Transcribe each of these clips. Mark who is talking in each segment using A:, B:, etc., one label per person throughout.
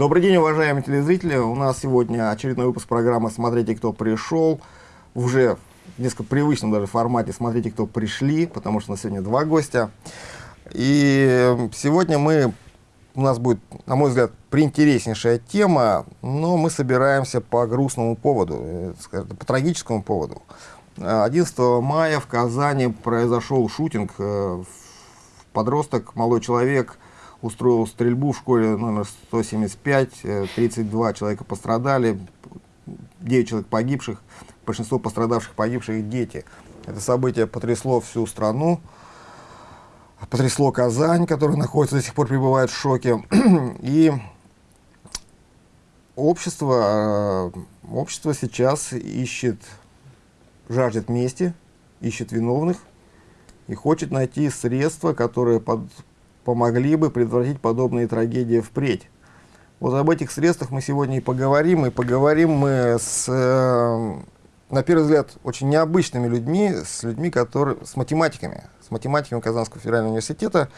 A: Добрый день, уважаемые телезрители. У нас сегодня очередной выпуск программы «Смотрите, кто пришел». Уже в несколько привычном даже формате «Смотрите, кто пришли», потому что у нас сегодня два гостя. И сегодня мы, у нас будет, на мой взгляд, приинтереснейшая тема, но мы собираемся по грустному поводу, э, по трагическому поводу. 11 мая в Казани произошел шутинг. Э, подросток, молодой человек, устроил стрельбу в школе номер 175. 32 э, человека пострадали, 9 человек погибших. Большинство пострадавших погибших дети. Это событие потрясло всю страну. Потрясло Казань, которая находится до сих пор пребывает в шоке. И общество, э, общество сейчас ищет жаждет мести, ищет виновных и хочет найти средства, которые под, помогли бы предотвратить подобные трагедии впредь. Вот об этих средствах мы сегодня и поговорим, и поговорим мы с, э, на первый взгляд, очень необычными людьми, с людьми, которые, с математиками, с математиками Казанского федерального университета.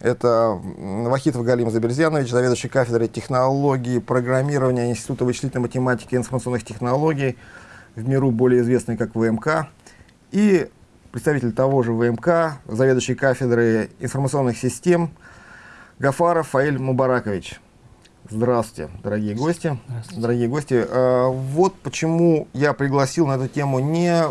A: Это Вахитов Галим Заберзянович, заведующий кафедрой технологии, программирования Института вычислительной математики и информационных технологий, в миру более известный как ВМК, и представитель того же ВМК, заведующий кафедрой информационных систем Гафаров Фаиль Мубаракович. Здравствуйте, дорогие гости. Здравствуйте. Дорогие гости, а, вот почему я пригласил на эту тему не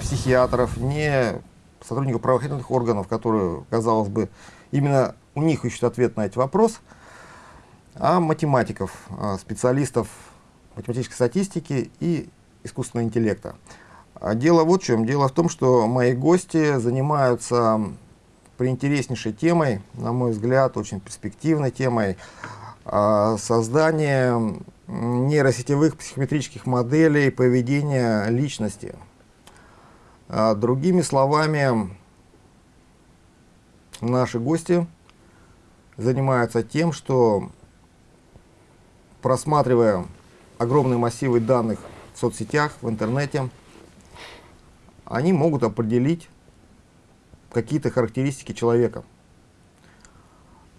A: психиатров, не сотрудников правоохранительных органов, которые, казалось бы, именно у них ищут ответ на этот вопрос, а математиков, а, специалистов математической статистики и искусственного интеллекта. А дело вот в чем. Дело в том, что мои гости занимаются приинтереснейшей темой, на мой взгляд, очень перспективной темой, а, создания нейросетевых психометрических моделей поведения личности. А, другими словами, наши гости занимаются тем, что просматривая огромные массивы данных в соцсетях, в интернете, они могут определить какие-то характеристики человека.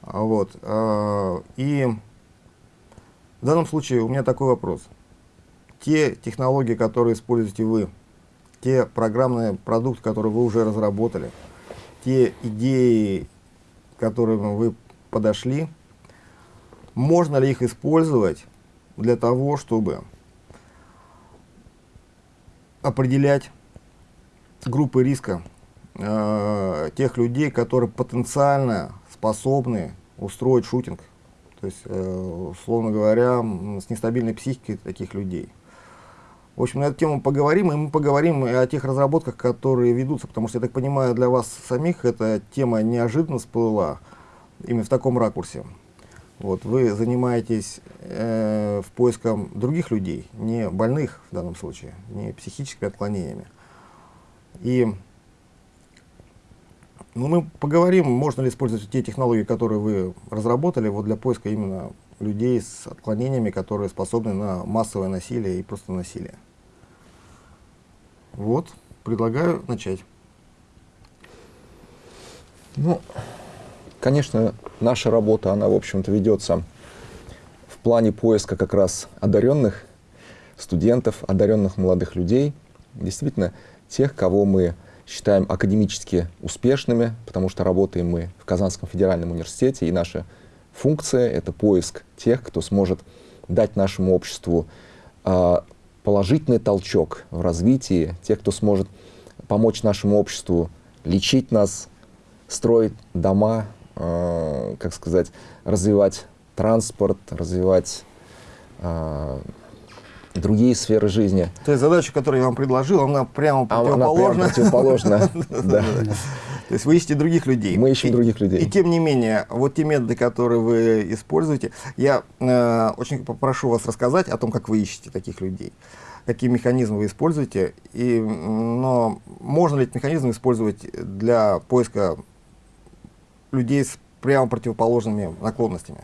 A: Вот. А, и в данном случае у меня такой вопрос. Те технологии, которые используете вы, те программные продукты, которые вы уже разработали, те идеи, к которым вы подошли, можно ли их использовать для того, чтобы определять группы риска э, тех людей, которые потенциально способны устроить шутинг. То есть, э, условно говоря, с нестабильной психикой таких людей. В общем, на эту тему поговорим, и мы поговорим о тех разработках, которые ведутся, потому что, я так понимаю, для вас самих эта тема неожиданно всплыла, именно в таком ракурсе. Вот, вы занимаетесь э, в поиском других людей, не больных в данном случае, не психическими отклонениями. И ну, мы поговорим, можно ли использовать те технологии, которые вы разработали вот для поиска именно людей с отклонениями, которые способны на массовое насилие и просто насилие. Вот, предлагаю начать.
B: Ну, Конечно, наша работа, она, в общем-то, ведется в плане поиска как раз одаренных студентов, одаренных молодых людей, действительно тех, кого мы считаем академически успешными, потому что работаем мы в Казанском федеральном университете, и наша функция — это поиск тех, кто сможет дать нашему обществу э, положительный толчок в развитии, тех, кто сможет помочь нашему обществу лечить нас, строить дома, э, как сказать, развивать транспорт, развивать э, другие сферы жизни.
A: То есть задача, которую я вам предложил, она прямо противоположна.
B: Она прямо противоположна, да.
A: То есть вы ищете других людей.
B: Мы ищем и, других людей.
A: И тем не менее, вот те методы, которые вы используете, я э, очень попрошу вас рассказать о том, как вы ищете таких людей, какие механизмы вы используете, и, но можно ли эти механизмы использовать для поиска людей с прямо противоположными наклонностями.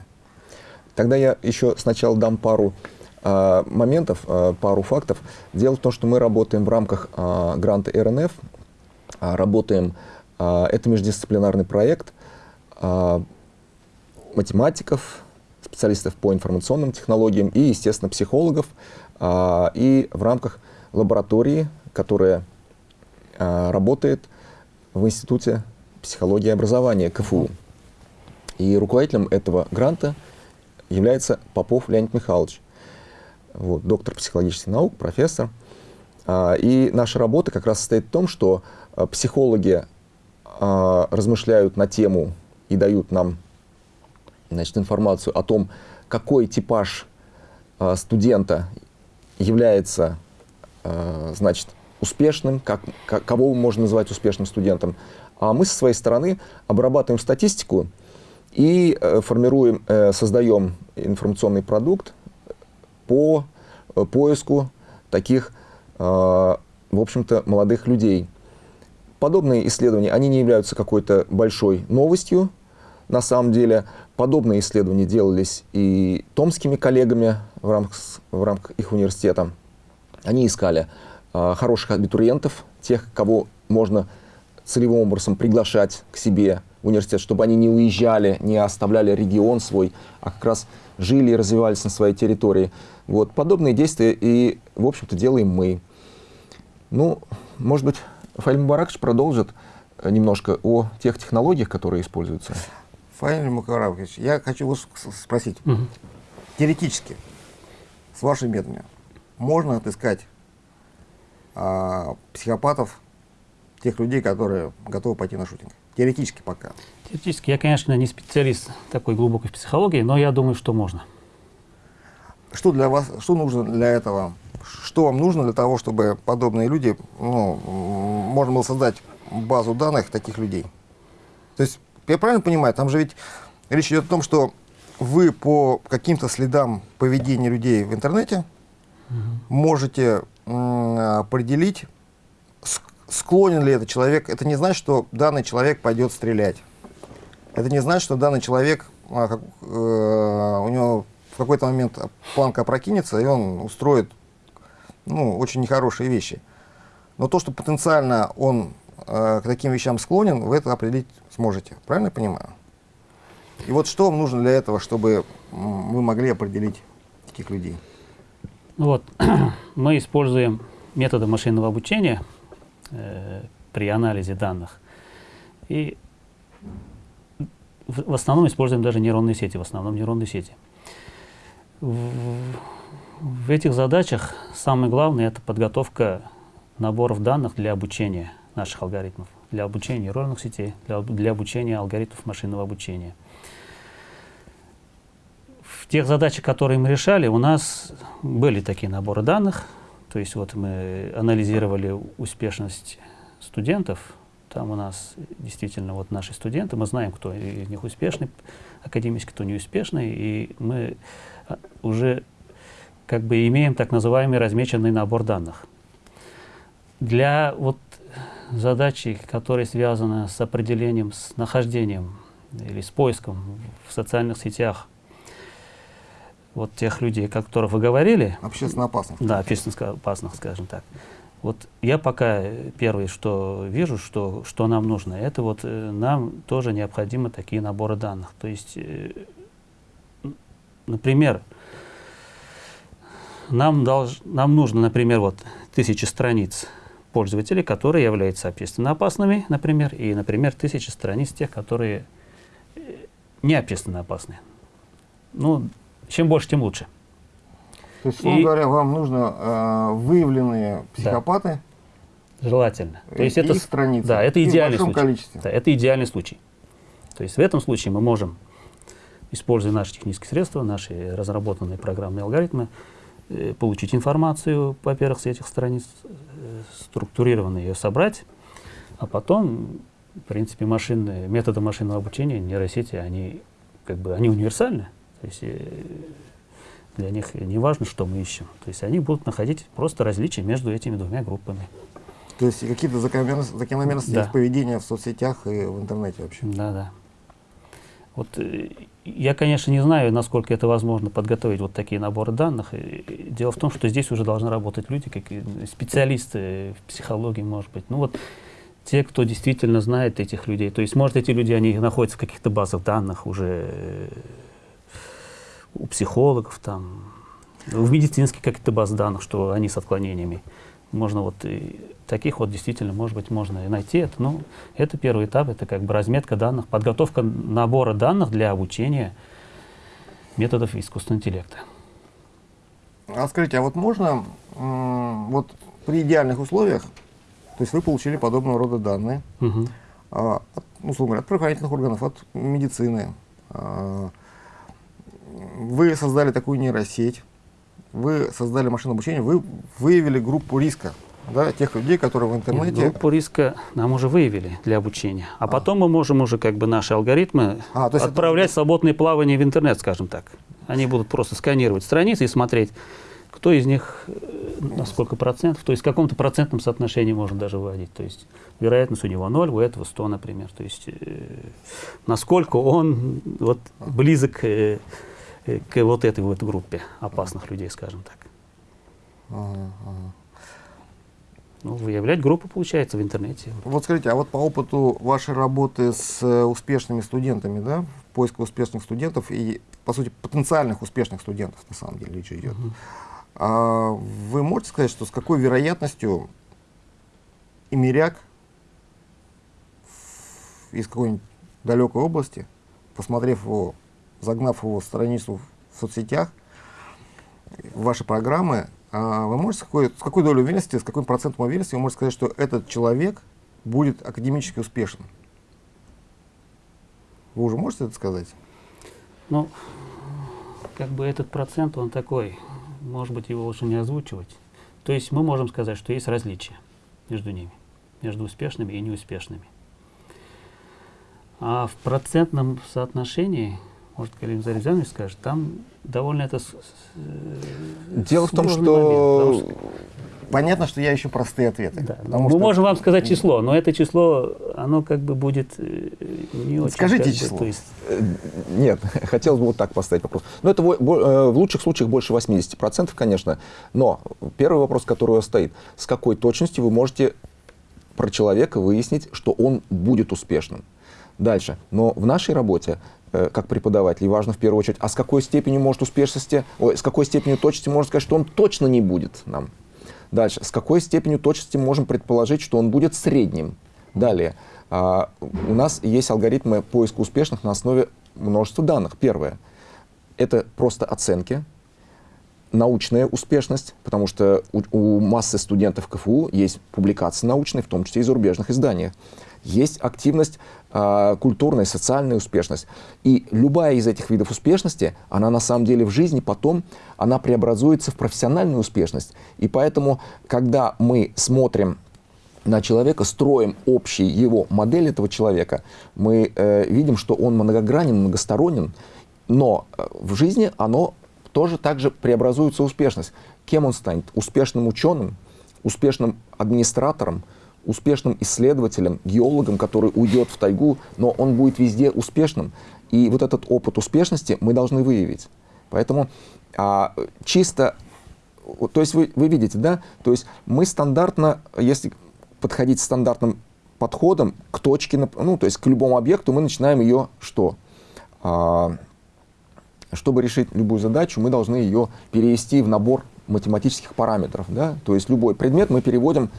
B: Тогда я еще сначала дам пару моментов, э, пару фактов. Дело в том, что мы работаем в рамках э, гранта РНФ, э, работаем, э, это междисциплинарный проект э, математиков, специалистов по информационным технологиям и, естественно, психологов. И в рамках лаборатории, которая работает в Институте психологии и образования КФУ. И руководителем этого гранта является Попов Леонид Михайлович, вот, доктор психологических наук, профессор. А, и наша работа как раз состоит в том, что психологи размышляют на тему и дают нам значит, информацию о том, какой типаж студента является значит, успешным, как, как, кого можно называть успешным студентом. А мы со своей стороны обрабатываем статистику и э, формируем, э, создаем информационный продукт по э, поиску таких, э, в общем-то, молодых людей. Подобные исследования, они не являются какой-то большой новостью, на самом деле подобные исследования делались и томскими коллегами в рамках, в рамках их университета. Они искали э, хороших абитуриентов, тех, кого можно целевым образом приглашать к себе в университет, чтобы они не уезжали, не оставляли регион свой, а как раз жили и развивались на своей территории. Вот. Подобные действия и, в общем-то, делаем мы. Ну, может быть, Фаиль Мубаракович продолжит немножко о тех технологиях, которые используются.
A: Фаиль Мукаравович, я хочу вас спросить. Угу. Теоретически, с вашими методами, можно отыскать а, психопатов, тех людей, которые готовы пойти на шутинг? Теоретически пока.
C: Теоретически, я, конечно, не специалист такой глубокой психологии, но я думаю, что можно.
A: Что для вас, что нужно для этого? Что вам нужно для того, чтобы подобные люди, ну, можно было создать базу данных таких людей? То есть я правильно понимаю, там же ведь речь идет о том, что вы по каким-то следам поведения людей в интернете угу. можете определить, склонен ли этот человек. Это не значит, что данный человек пойдет стрелять. Это не значит, что данный человек, а, как, э, у него в какой-то момент планка опрокинется, и он устроит ну, очень нехорошие вещи. Но то, что потенциально он э, к таким вещам склонен, вы это определить сможете. Правильно я понимаю? И вот что вам нужно для этого, чтобы вы могли определить таких людей?
C: Ну вот, мы используем методы машинного обучения э, при анализе данных. И в, в основном используем даже нейронные сети, в основном нейронные сети. В, этих задачах самое главное – это подготовка наборов данных для обучения наших алгоритмов для обучения нейронных сетей, для, для обучения алгоритмов машинного обучения. В тех задачах, которые мы решали, у нас были такие наборы данных. То есть вот мы анализировали успешность студентов. Там у нас действительно вот наши студенты, мы знаем, кто из них успешный академически, кто не успешный, и мы уже как бы имеем так называемый размеченный набор данных. Для вот задачи, которые связаны с определением, с нахождением или с поиском в социальных сетях вот тех людей, о которых вы говорили.
A: Общественно опасных.
C: Да, общественно опасных, скажем так. Вот я пока первое, что вижу, что, что нам нужно, это вот э, нам тоже необходимы такие наборы данных. То есть, э, например, нам, долж, нам нужно, например, вот тысячи страниц пользователей, которые являются общественно опасными, например, и, например, тысячи страниц тех, которые э, не общественно опасны. Ну, чем больше, тем лучше.
A: То есть, условно и, говоря, вам нужно э, выявленные психопаты.
C: Да, желательно. То есть это страницы. Да, это идеальный случай. Количестве. Да, это идеальный случай. То есть в этом случае мы можем, используя наши технические средства, наши разработанные программные алгоритмы, Э, получить информацию, во-первых, с этих страниц, э, структурированно ее собрать, а потом, в принципе, машины, методы машинного обучения, нейросети, они как бы они универсальны. То есть э, для них не важно, что мы ищем. То есть они будут находить просто различия между этими двумя группами.
A: То есть какие-то закономерности, да. поведения в соцсетях и в интернете вообще?
C: Да, да. Вот я, конечно, не знаю, насколько это возможно подготовить вот такие наборы данных. Дело в том, что здесь уже должны работать люди, как специалисты в психологии, может быть. Ну вот те, кто действительно знает этих людей. То есть, может, эти люди, они находятся в каких-то базах данных уже, у психологов, там, в медицинских каких-то баз данных, что они с отклонениями. Можно вот таких вот действительно, может быть, можно и найти это. Но это первый этап, это как бы разметка данных, подготовка набора данных для обучения методов искусственного интеллекта.
A: А скажите, а вот можно, вот при идеальных условиях, то есть вы получили подобного рода данные, угу. а, от, ну, условно говоря, от правоохранительных органов, от медицины, а, вы создали такую нейросеть, вы создали машину обучения, вы выявили группу риска, да, тех людей, которые в интернете...
C: Нет, группу риска нам уже выявили для обучения. А, а. потом мы можем уже как бы наши алгоритмы а, отправлять это... свободные плавания в интернет, скажем так. Они будут просто сканировать страницы и смотреть, кто из них э, на сколько процентов, то есть в каком-то процентном соотношении можно даже выводить. То есть вероятность у него 0, у этого 100, например. То есть э, насколько он вот, близок э, э, к вот этой вот группе опасных людей, скажем так. Ага, ага. Ну, выявлять группу получается в интернете.
A: Вот скажите, а вот по опыту вашей работы с э, успешными студентами, да, поиска успешных студентов и, по сути, потенциальных успешных студентов, на самом деле, речь идет. -huh. А вы можете сказать, что с какой вероятностью имеряк из какой-нибудь далекой области, посмотрев его, загнав его страницу в соцсетях, ваши программы, вы можете с какой, с какой долей уверенности, с каким процентом уверенности вы можете сказать, что этот человек будет академически успешен? Вы уже можете это сказать?
C: Ну, как бы этот процент, он такой, может быть, его лучше не озвучивать. То есть мы можем сказать, что есть различия между ними, между успешными и неуспешными. А в процентном соотношении, может, Калим Зарезанович скажет, там довольно это
B: э, Дело в том, что...
A: Момент, что... Понятно, что я ищу простые ответы.
C: Да, мы что... можем вам сказать число, но это число, оно как бы будет э, не очень...
A: Скажите число.
C: Бы, то есть...
B: Э, нет, хотелось бы вот так поставить вопрос. Но это в лучших случаях больше 80%, конечно. Но первый вопрос, который у вас стоит, с какой точностью вы можете про человека выяснить, что он будет успешным? Дальше. Но в нашей работе Э, как преподавателей, важно в первую очередь, а с какой степенью может успешности, ой, с какой степенью точности можно сказать, что он точно не будет нам. Дальше, с какой степенью точности можем предположить, что он будет средним. Далее, а, у нас есть алгоритмы поиска успешных на основе множества данных. Первое, это просто оценки, научная успешность, потому что у, у массы студентов КФУ есть публикации научные, в том числе и зарубежных изданиях есть активность э, культурная, социальная успешность. И любая из этих видов успешности, она на самом деле в жизни потом, она преобразуется в профессиональную успешность. И поэтому, когда мы смотрим на человека, строим общий его модель этого человека, мы э, видим, что он многогранен, многосторонен, но э, в жизни оно тоже также преобразуется успешность. Кем он станет? Успешным ученым, успешным администратором, успешным исследователем, геологом, который уйдет в тайгу, но он будет везде успешным. И вот этот опыт успешности мы должны выявить. Поэтому а, чисто, то есть вы, вы видите, да, то есть мы стандартно, если подходить стандартным подходом к точке, ну, то есть к любому объекту, мы начинаем ее что? А, чтобы решить любую задачу, мы должны ее перевести в набор математических параметров. Да? То есть любой предмет мы переводим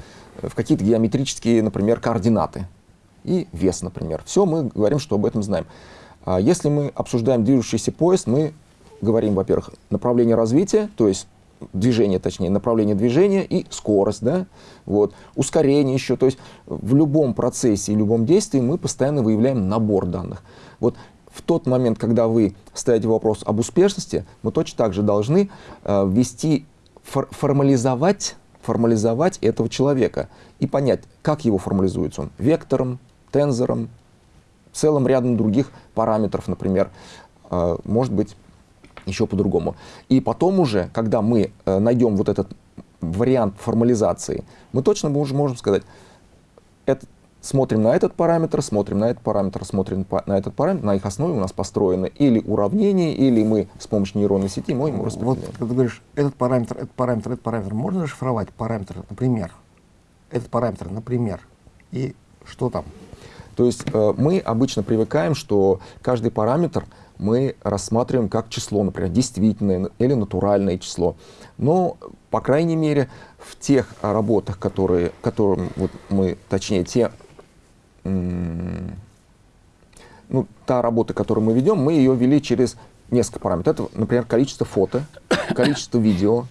B: в какие-то геометрические, например, координаты и вес, например. Все мы говорим, что об этом знаем. А если мы обсуждаем движущийся поезд, мы говорим, во-первых, направление развития, то есть движение, точнее, направление движения и скорость, да, вот, ускорение еще, то есть в любом процессе и любом действии мы постоянно выявляем набор данных. Вот в тот момент, когда вы ставите вопрос об успешности, мы точно так же должны э, ввести, фор формализовать формализовать этого человека и понять, как его формализуется он. Вектором, тензором, целым рядом других параметров, например, э, может быть, еще по-другому. И потом уже, когда мы э, найдем вот этот вариант формализации, мы точно уже можем сказать, этот смотрим на этот параметр, смотрим на этот параметр, смотрим на этот параметр, на их основе у нас построены или уравнения, или мы с помощью нейронной сети можем
A: распределять. Вот, когда ты говоришь, этот параметр, этот параметр, этот параметр, можно расшифровать параметр, например, этот параметр, например, и что там?
B: То есть э, мы обычно привыкаем, что каждый параметр мы рассматриваем как число, например, действительное или натуральное число. Но, по крайней мере, в тех работах, которые, которым вот мы, точнее, те, ну, та работа, которую мы ведем, мы ее вели через несколько параметров. Это, например, количество фото, количество видео.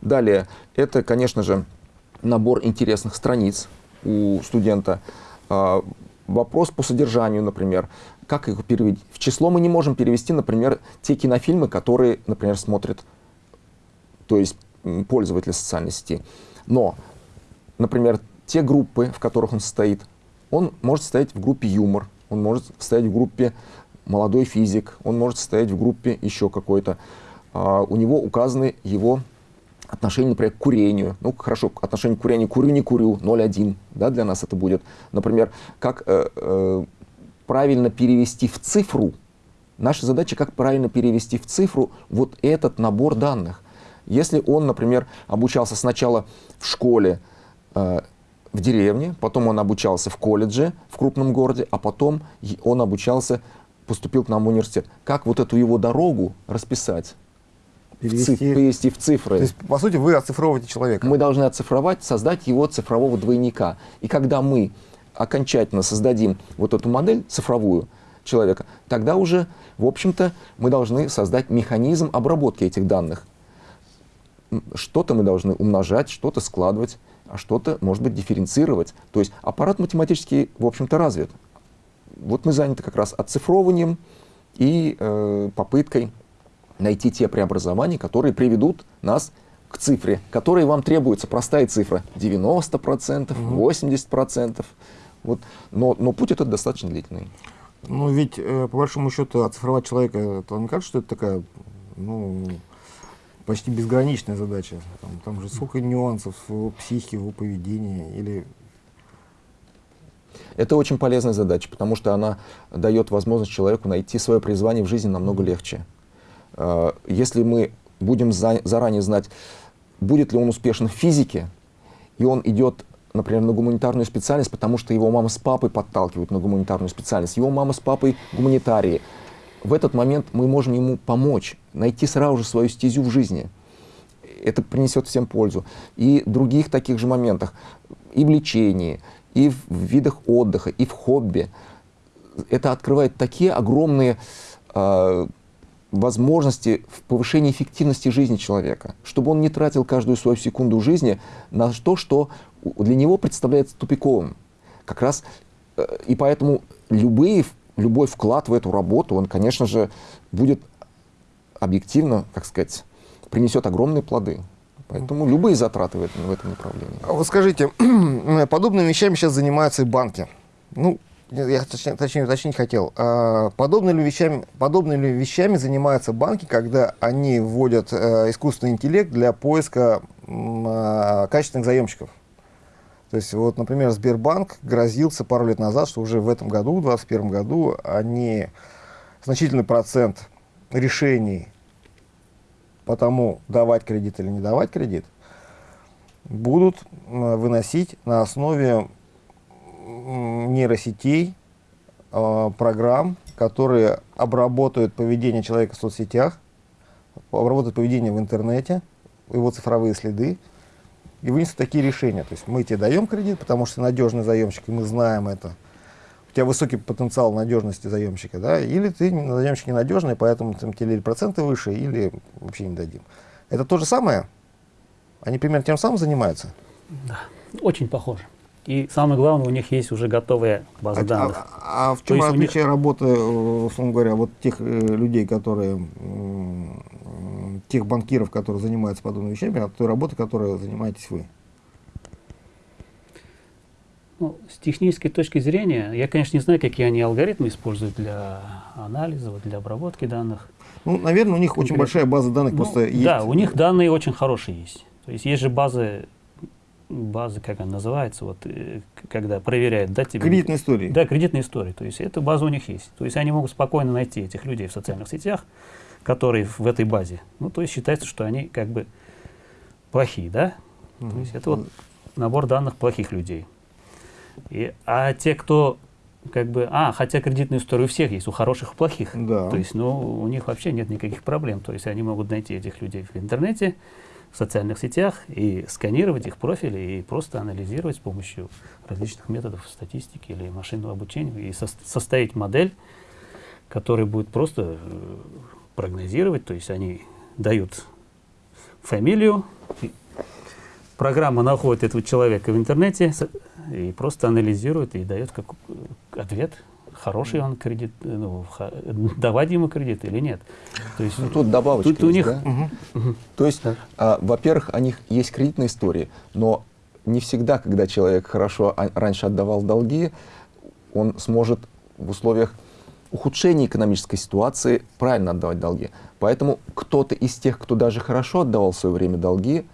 B: Далее, это, конечно же, набор интересных страниц у студента. А, вопрос по содержанию, например, как их перевести. В число мы не можем перевести, например, те кинофильмы, которые, например, смотрят, то есть пользователи социальной сети. Но, например, те группы, в которых он состоит, он может состоять в группе юмор, он может состоять в группе молодой физик, он может состоять в группе еще какой-то. А, у него указаны его отношение, например, к курению. Ну, хорошо, отношение к курению, курю, не курю, 0,1, да, для нас это будет. Например, как э, э, правильно перевести в цифру, наша задача, как правильно перевести в цифру вот этот набор данных. Если он, например, обучался сначала в школе, э, в деревне, потом он обучался в колледже в крупном городе, а потом он обучался, поступил к нам в университет. Как вот эту его дорогу расписать? перевести, циф, перевести в цифры.
A: То есть, по сути, вы оцифровываете человека.
B: Мы должны оцифровать, создать его цифрового двойника. И когда мы окончательно создадим вот эту модель цифровую человека, тогда уже, в общем-то, мы должны создать механизм обработки этих данных. Что-то мы должны умножать, что-то складывать, что-то, может быть, дифференцировать. То есть аппарат математический, в общем-то, развит. Вот мы заняты как раз оцифровыванием и э, попыткой найти те преобразования, которые приведут нас к цифре, которой вам требуется простая цифра 90%, 80%. Вот. Но, но путь этот достаточно длительный.
A: Ну ведь, э, по большому счету, оцифровать человека, то не кажется, что это такая, ну, почти безграничная задача. Там, там же сколько нюансов в его психике, в его поведении, или
B: это очень полезная задача, потому что она дает возможность человеку найти свое призвание в жизни намного легче. Э, если мы будем заранее знать, будет ли он успешен в физике, и он идет, например, на гуманитарную специальность, потому что его мама с папой подталкивают на гуманитарную специальность, его мама с папой гуманитарии, в этот момент мы можем ему помочь, найти сразу же свою стезю в жизни. Это принесет всем пользу. И других таких же моментах, и в лечении, и в видах отдыха, и в хобби. Это открывает такие огромные э, возможности в повышении эффективности жизни человека, чтобы он не тратил каждую свою секунду жизни на то, что для него представляется тупиковым. Как раз э, и поэтому любые, любой вклад в эту работу, он, конечно же, будет объективно, как сказать, принесет огромные плоды. Поэтому любые затраты в этом, в этом направлении.
A: А вот скажите, подобными вещами сейчас занимаются и банки. Ну, я точнее, точнее уточнить хотел, а подобными, вещами, подобными вещами занимаются банки, когда они вводят э, искусственный интеллект для поиска э, качественных заемщиков. То есть, вот, например, Сбербанк грозился пару лет назад, что уже в этом году, в 2021 году, они значительный процент решений по тому, давать кредит или не давать кредит, будут выносить на основе нейросетей, э, программ, которые обработают поведение человека в соцсетях, обработают поведение в интернете, его цифровые следы, и вынесут такие решения. То есть мы тебе даем кредит, потому что надежный заемщик, и мы знаем это. У тебя высокий потенциал надежности заемщика, да, или ты заемщик ненадежный, поэтому там, тебе или проценты выше, или вообще не дадим. Это то же самое? Они примерно тем самым занимаются?
C: Да, очень похоже. И самое главное, у них есть уже готовая база
A: а,
C: данных.
A: А, а в чем отличие них... работы, э, условно говоря, вот тех э, людей, которые, э, тех банкиров, которые занимаются подобными вещами, от той работы, которой занимаетесь вы?
C: Ну, с технической точки зрения, я, конечно, не знаю, какие они алгоритмы используют для анализа, для обработки данных.
A: Ну, наверное, у них очень большая база данных ну, просто
C: есть. Да, у них данные очень хорошие есть. То есть есть же базы базы, как она называется, вот, э, когда проверяют, да, тебе...
A: Кредитные истории.
C: Да, кредитные истории. То есть эта база у них есть. То есть они могут спокойно найти этих людей в социальных сетях, которые в этой базе. Ну, то есть считается, что они как бы плохие, да? Mm -hmm. То есть это вот набор данных плохих людей. И, а те, кто как бы, а, хотя кредитная история у всех есть, у хороших и плохих.
A: Да.
C: То есть, ну, у них вообще нет никаких проблем. То есть они могут найти этих людей в интернете, в социальных сетях и сканировать их профили и просто анализировать с помощью различных методов статистики или машинного обучения и со составить модель, которая будет просто э, прогнозировать, то есть они дают фамилию, программа находит этого человека в интернете и просто анализирует и дает как ответ, хороший он кредит, ну, давать ему кредит или нет.
B: То есть, ну, тут добавочка тут есть, у них, да? угу. Угу. То есть, да. а, во-первых, у них есть кредитные истории, но не всегда, когда человек хорошо раньше отдавал долги, он сможет в условиях ухудшения экономической ситуации правильно отдавать долги. Поэтому кто-то из тех, кто даже хорошо отдавал в свое время долги,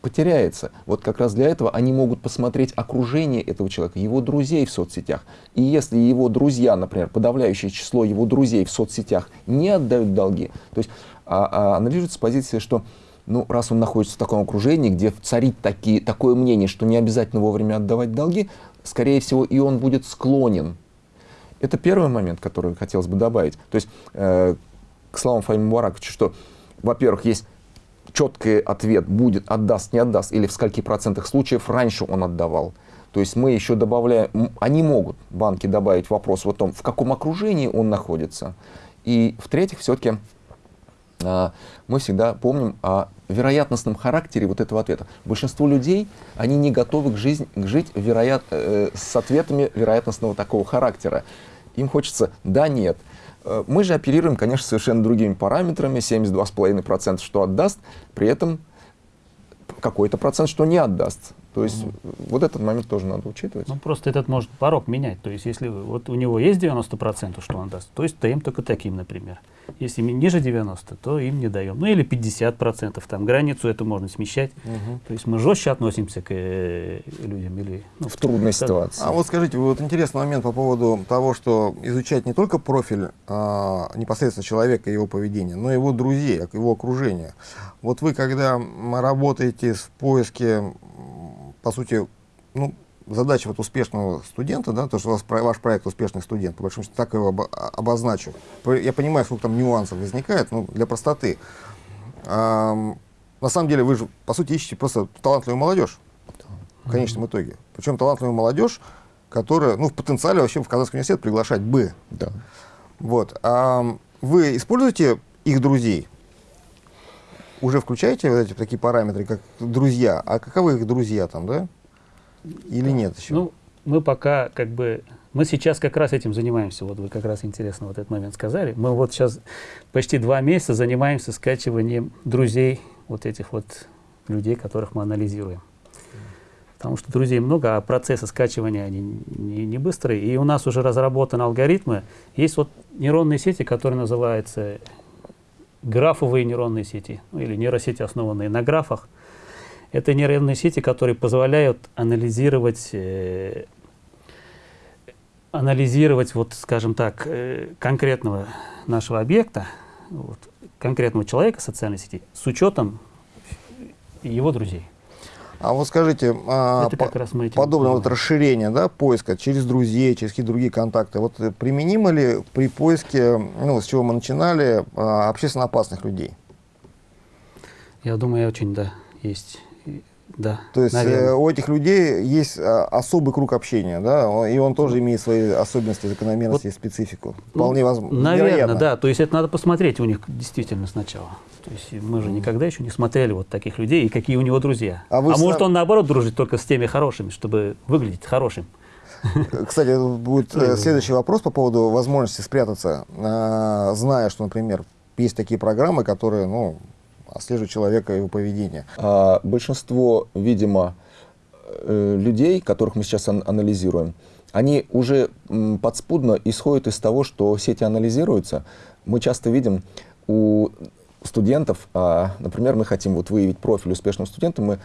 B: потеряется. Вот как раз для этого они могут посмотреть окружение этого человека, его друзей в соцсетях. И если его друзья, например, подавляющее число его друзей в соцсетях не отдают долги, то есть а, а, анализируется с позиции, что ну, раз он находится в таком окружении, где царит такие, такое мнение, что не обязательно вовремя отдавать долги, скорее всего, и он будет склонен. Это первый момент, который хотелось бы добавить. То есть, э, к словам Фаима Мубараковича, что, во-первых, есть четкий ответ будет, отдаст, не отдаст, или в скольки процентах случаев раньше он отдавал. То есть мы еще добавляем, они могут, банки, добавить вопрос о том, в каком окружении он находится. И в-третьих, все-таки а, мы всегда помним о вероятностном характере вот этого ответа. Большинство людей, они не готовы к, жизнь, к жить вероят, э, с ответами вероятностного такого характера. Им хочется «да», «нет». Э, мы же оперируем, конечно, совершенно другими параметрами, 72,5% что отдаст, при этом какой-то процент, что не отдаст. То есть угу. вот этот момент тоже надо учитывать.
C: Ну просто этот может порог менять. То есть если вот у него есть 90%, что он даст, то есть даем только таким, например. Если ниже 90, то им не даем. Ну или 50%, там границу эту можно смещать. Угу. То есть мы жестче относимся к э, людям. Или,
B: ну, в трудной ситуации.
A: А вот скажите, вот интересный момент по поводу того, что изучать не только профиль а, непосредственно человека и его поведения, но и его друзей, его окружения. Вот вы, когда работаете в поиске, по сути, ну, задача вот успешного студента, да, то, что у вас ваш проект успешный студент, по большому счету так его обозначу. Я понимаю, сколько там нюансов возникает, но для простоты. А, на самом деле вы же, по сути, ищете просто талантливую молодежь в конечном итоге. Причем талантливую молодежь, которая, ну, в потенциале вообще в Казанский университет приглашать бы.
B: Да.
A: Вот. А вы используете их друзей? Уже включаете вот эти такие параметры, как друзья? А каковы их друзья там, да? Или нет еще?
C: Ну, мы пока как бы... Мы сейчас как раз этим занимаемся. Вот вы как раз интересно вот этот момент сказали. Мы вот сейчас почти два месяца занимаемся скачиванием друзей вот этих вот людей, которых мы анализируем. Потому что друзей много, а процессы скачивания они не, не быстрые. И у нас уже разработаны алгоритмы. Есть вот нейронные сети, которые называются графовые нейронные сети, ну, или нейросети, основанные на графах. Это нейронные сети, которые позволяют анализировать, э, анализировать вот, скажем так, э, конкретного нашего объекта, вот, конкретного человека социальной сети с учетом его друзей.
A: А вот скажите, а, по, подобное вот расширение да, поиска через друзей, через какие-то другие контакты, вот применимо ли при поиске, ну, с чего мы начинали, а, общественно опасных людей?
C: Я думаю, очень, да, есть да,
A: То есть э, у этих людей есть а, особый круг общения, да, и он тоже имеет свои особенности, закономерности вот, и специфику. Вполне ну, возможно.
C: Наверное, вероятно. да. То есть это надо посмотреть у них действительно сначала. То есть мы же никогда еще не смотрели вот таких людей и какие у него друзья. А, вы а может он наоборот дружит только с теми хорошими, чтобы выглядеть хорошим.
A: Кстати, будет э, следующий вопрос по поводу возможности спрятаться, а, зная, что, например, есть такие программы, которые, ну, отслеживать человека и его поведение.
B: А, большинство, видимо, э, людей, которых мы сейчас ан анализируем, они уже подспудно исходят из того, что сети анализируются. Мы часто видим у студентов, а, например, мы хотим вот выявить профиль успешного студента, мы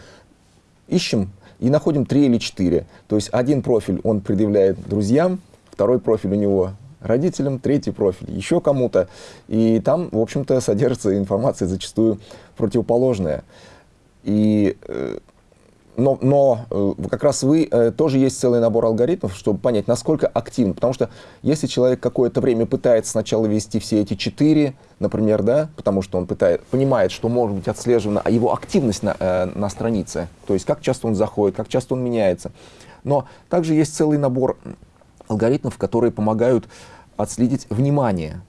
B: ищем и находим три или четыре. То есть один профиль он предъявляет друзьям, второй профиль у него родителям, третий профиль еще кому-то. И там, в общем-то, содержится информация зачастую противоположная. И э, но, но э, как раз вы э, тоже есть целый набор алгоритмов, чтобы понять, насколько активно. Потому что если человек какое-то время пытается сначала вести все эти четыре, например, да, потому что он пытает, понимает, что может быть отслеживана его активность на, э, на странице, то есть как часто он заходит, как часто он меняется. Но также есть целый набор алгоритмов, которые помогают отследить внимание,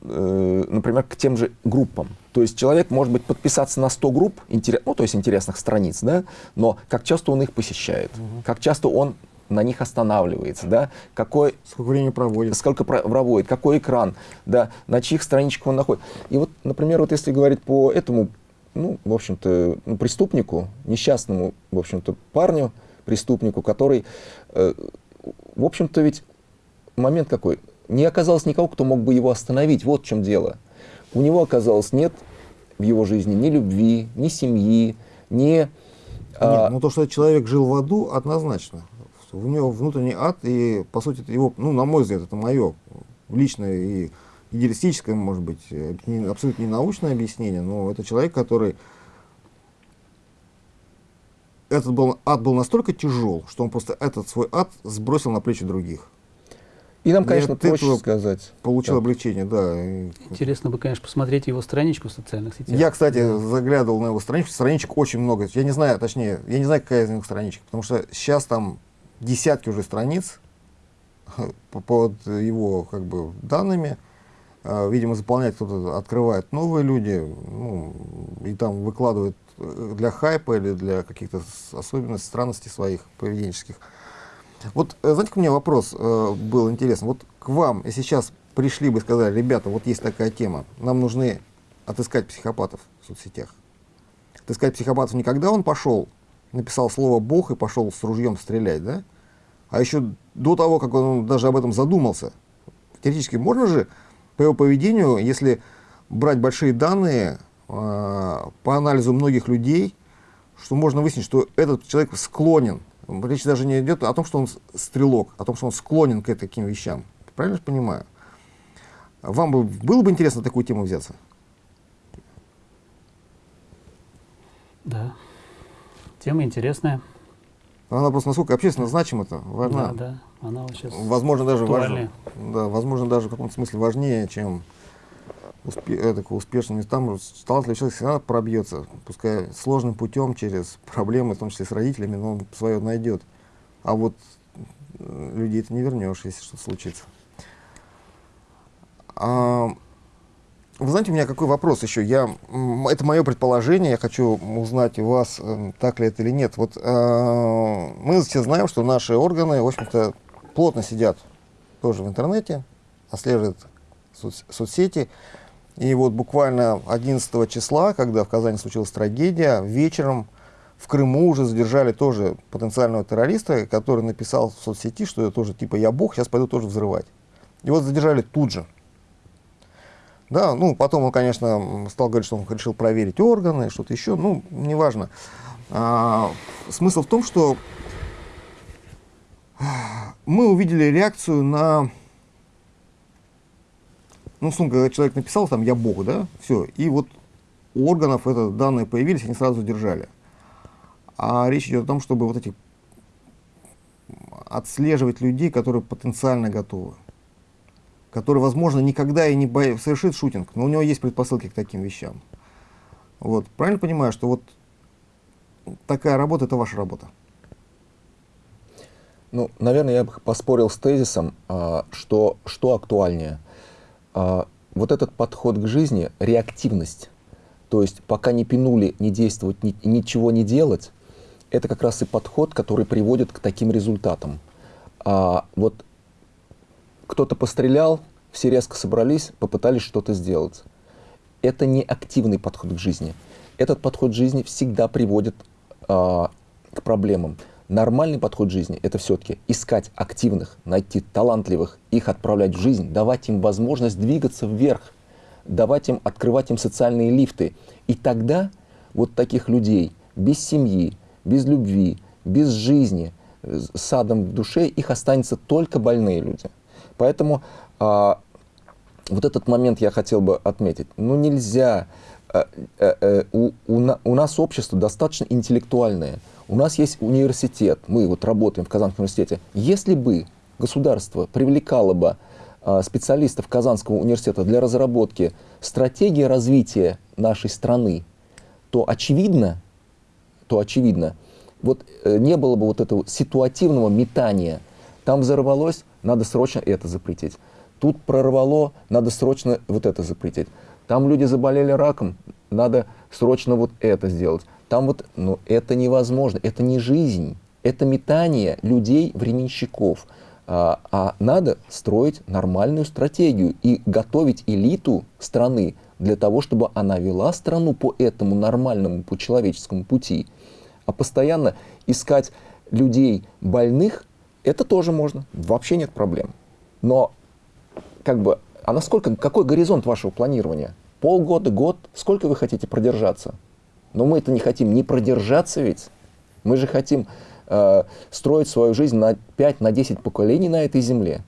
B: например, к тем же группам. То есть человек может быть подписаться на 100 групп, ну, то есть интересных страниц, да, но как часто он их посещает, угу. как часто он на них останавливается, да, какой...
A: Сколько времени проводит.
B: Сколько проводит, какой экран, да, на чьих страничках он находится. И вот, например, вот если говорить по этому, ну, в общем-то, ну, преступнику, несчастному, в общем-то, парню, преступнику, который, э, в общем-то, ведь момент какой, не оказалось никого, кто мог бы его остановить, вот в чем дело. У него оказалось нет в его жизни ни любви, ни семьи, ни...
A: А, нет, ну то, что человек жил в аду, однозначно. У него внутренний ад, и, по сути, это его, ну, на мой взгляд, это мое личное и идеалистическое, может быть, не, абсолютно не научное объяснение, но это человек, который... Этот был, ад был настолько тяжел, что он просто этот свой ад сбросил на плечи других.
B: И нам, конечно, Нет, проще сказать.
A: Получил да. облегчение, да.
C: Интересно бы, конечно, посмотреть его страничку в социальных сетях.
A: Я, кстати, да. заглядывал на его страничку. Страничек очень много. Я не знаю, точнее, я не знаю, какая из них страничка, потому что сейчас там десятки уже страниц под его как бы данными. А, видимо, заполнять кто-то открывает новые люди, ну, и там выкладывает э, для хайпа или для каких-то особенностей, странностей своих поведенческих. Вот, э, знаете, у меня вопрос э, был интересный. Вот к вам, если сейчас пришли бы и сказали, ребята, вот есть такая тема, нам нужны отыскать психопатов в соцсетях. Отыскать психопатов не когда он пошел, написал слово «бог» и пошел с ружьем стрелять, да? А еще до того, как он даже об этом задумался. Теоретически можно же по его поведению, если брать большие данные э, по анализу многих людей, что можно выяснить, что этот человек склонен Речь даже не идет о том, что он стрелок, о том, что он склонен к таким вещам. Правильно же понимаю? Вам бы, было бы интересно такую тему взяться?
C: Да. Тема интересная.
A: Она просто насколько общественно значима это
C: важна. Да, да. Она сейчас
A: возможно даже важнее. Да, возможно даже в каком-то смысле важнее, чем успе это, успешным там талантливый человек всегда пробьется, пускай сложным путем, через проблемы, в том числе с родителями, но он свое найдет. А вот э, людей ты не вернешь, если что-то случится. А, вы знаете, у меня какой вопрос еще? Я, это мое предположение, я хочу узнать у вас, э, так ли это или нет. Вот э, мы все знаем, что наши органы, в общем-то, плотно сидят тоже в интернете, отслеживают соц соцсети. И вот буквально 11 числа, когда в Казани случилась трагедия, вечером в Крыму уже задержали тоже потенциального террориста, который написал в соцсети, что это тоже типа «я бог, сейчас пойду тоже взрывать». Вот задержали тут же. Да, ну, потом он, конечно, стал говорить, что он решил проверить органы, что-то еще, ну, неважно. А, смысл в том, что мы увидели реакцию на ну, условно говоря, человек написал там «я Бог», да, все, и вот у органов это данные появились, они сразу держали. А речь идет о том, чтобы вот эти отслеживать людей, которые потенциально готовы, которые, возможно, никогда и не боя... совершит шутинг, но у него есть предпосылки к таким вещам. Вот. Правильно понимаю, что вот такая работа – это ваша работа?
B: Ну, наверное, я бы поспорил с тезисом, а, что, что актуальнее – вот этот подход к жизни, реактивность, то есть пока не пинули, не действовать, ни, ничего не делать, это как раз и подход, который приводит к таким результатам. А вот кто-то пострелял, все резко собрались, попытались что-то сделать. Это не активный подход к жизни. Этот подход к жизни всегда приводит а, к проблемам. Нормальный подход жизни – это все-таки искать активных, найти талантливых, их отправлять в жизнь, давать им возможность двигаться вверх, давать им, открывать им социальные лифты. И тогда вот таких людей без семьи, без любви, без жизни, с садом в душе, их останется только больные люди. Поэтому а, вот этот момент я хотел бы отметить. Ну нельзя, а, а, у, у, у нас общество достаточно интеллектуальное, У нас есть университет, мы вот работаем в Казанском университете. Если бы государство привлекало бы а, специалистов Казанского университета для разработки стратегии развития нашей страны, то очевидно, то очевидно, вот э, не было бы вот этого ситуативного метания. Там взорвалось, надо срочно это запретить. Тут прорвало, надо срочно вот это запретить. Там люди заболели раком, надо срочно вот это сделать. Там вот, ну это невозможно, это не жизнь, это метание людей, временщиков. А, а надо строить нормальную стратегию и готовить элиту страны для того, чтобы она вела страну по этому нормальному, по человеческому пути. А постоянно искать людей больных, это тоже можно, вообще нет проблем. Но как бы, а насколько, какой горизонт вашего планирования? Полгода, год? Сколько вы хотите продержаться? Но мы это не хотим не продержаться ведь. Мы же хотим э, строить свою жизнь на 5, на 10 поколений на этой земле.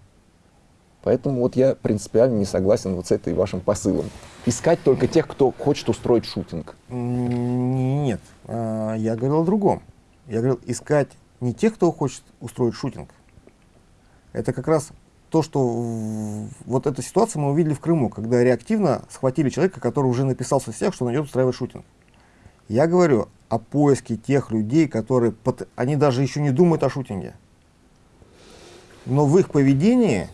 B: Поэтому вот я принципиально не согласен вот с этой вашим посылом. Искать только тех, кто хочет устроить шутинг.
A: Нет, а, я говорил о другом. Я говорил искать не тех, кто хочет устроить шутинг. Это как раз то, что вот эту ситуацию мы увидели в Крыму, когда реактивно схватили человека, который уже написал в соцсетях, что он идет устраивать шутинг. Я говорю о поиске тех людей, которые, они даже еще не думают о шутинге. Но в их поведении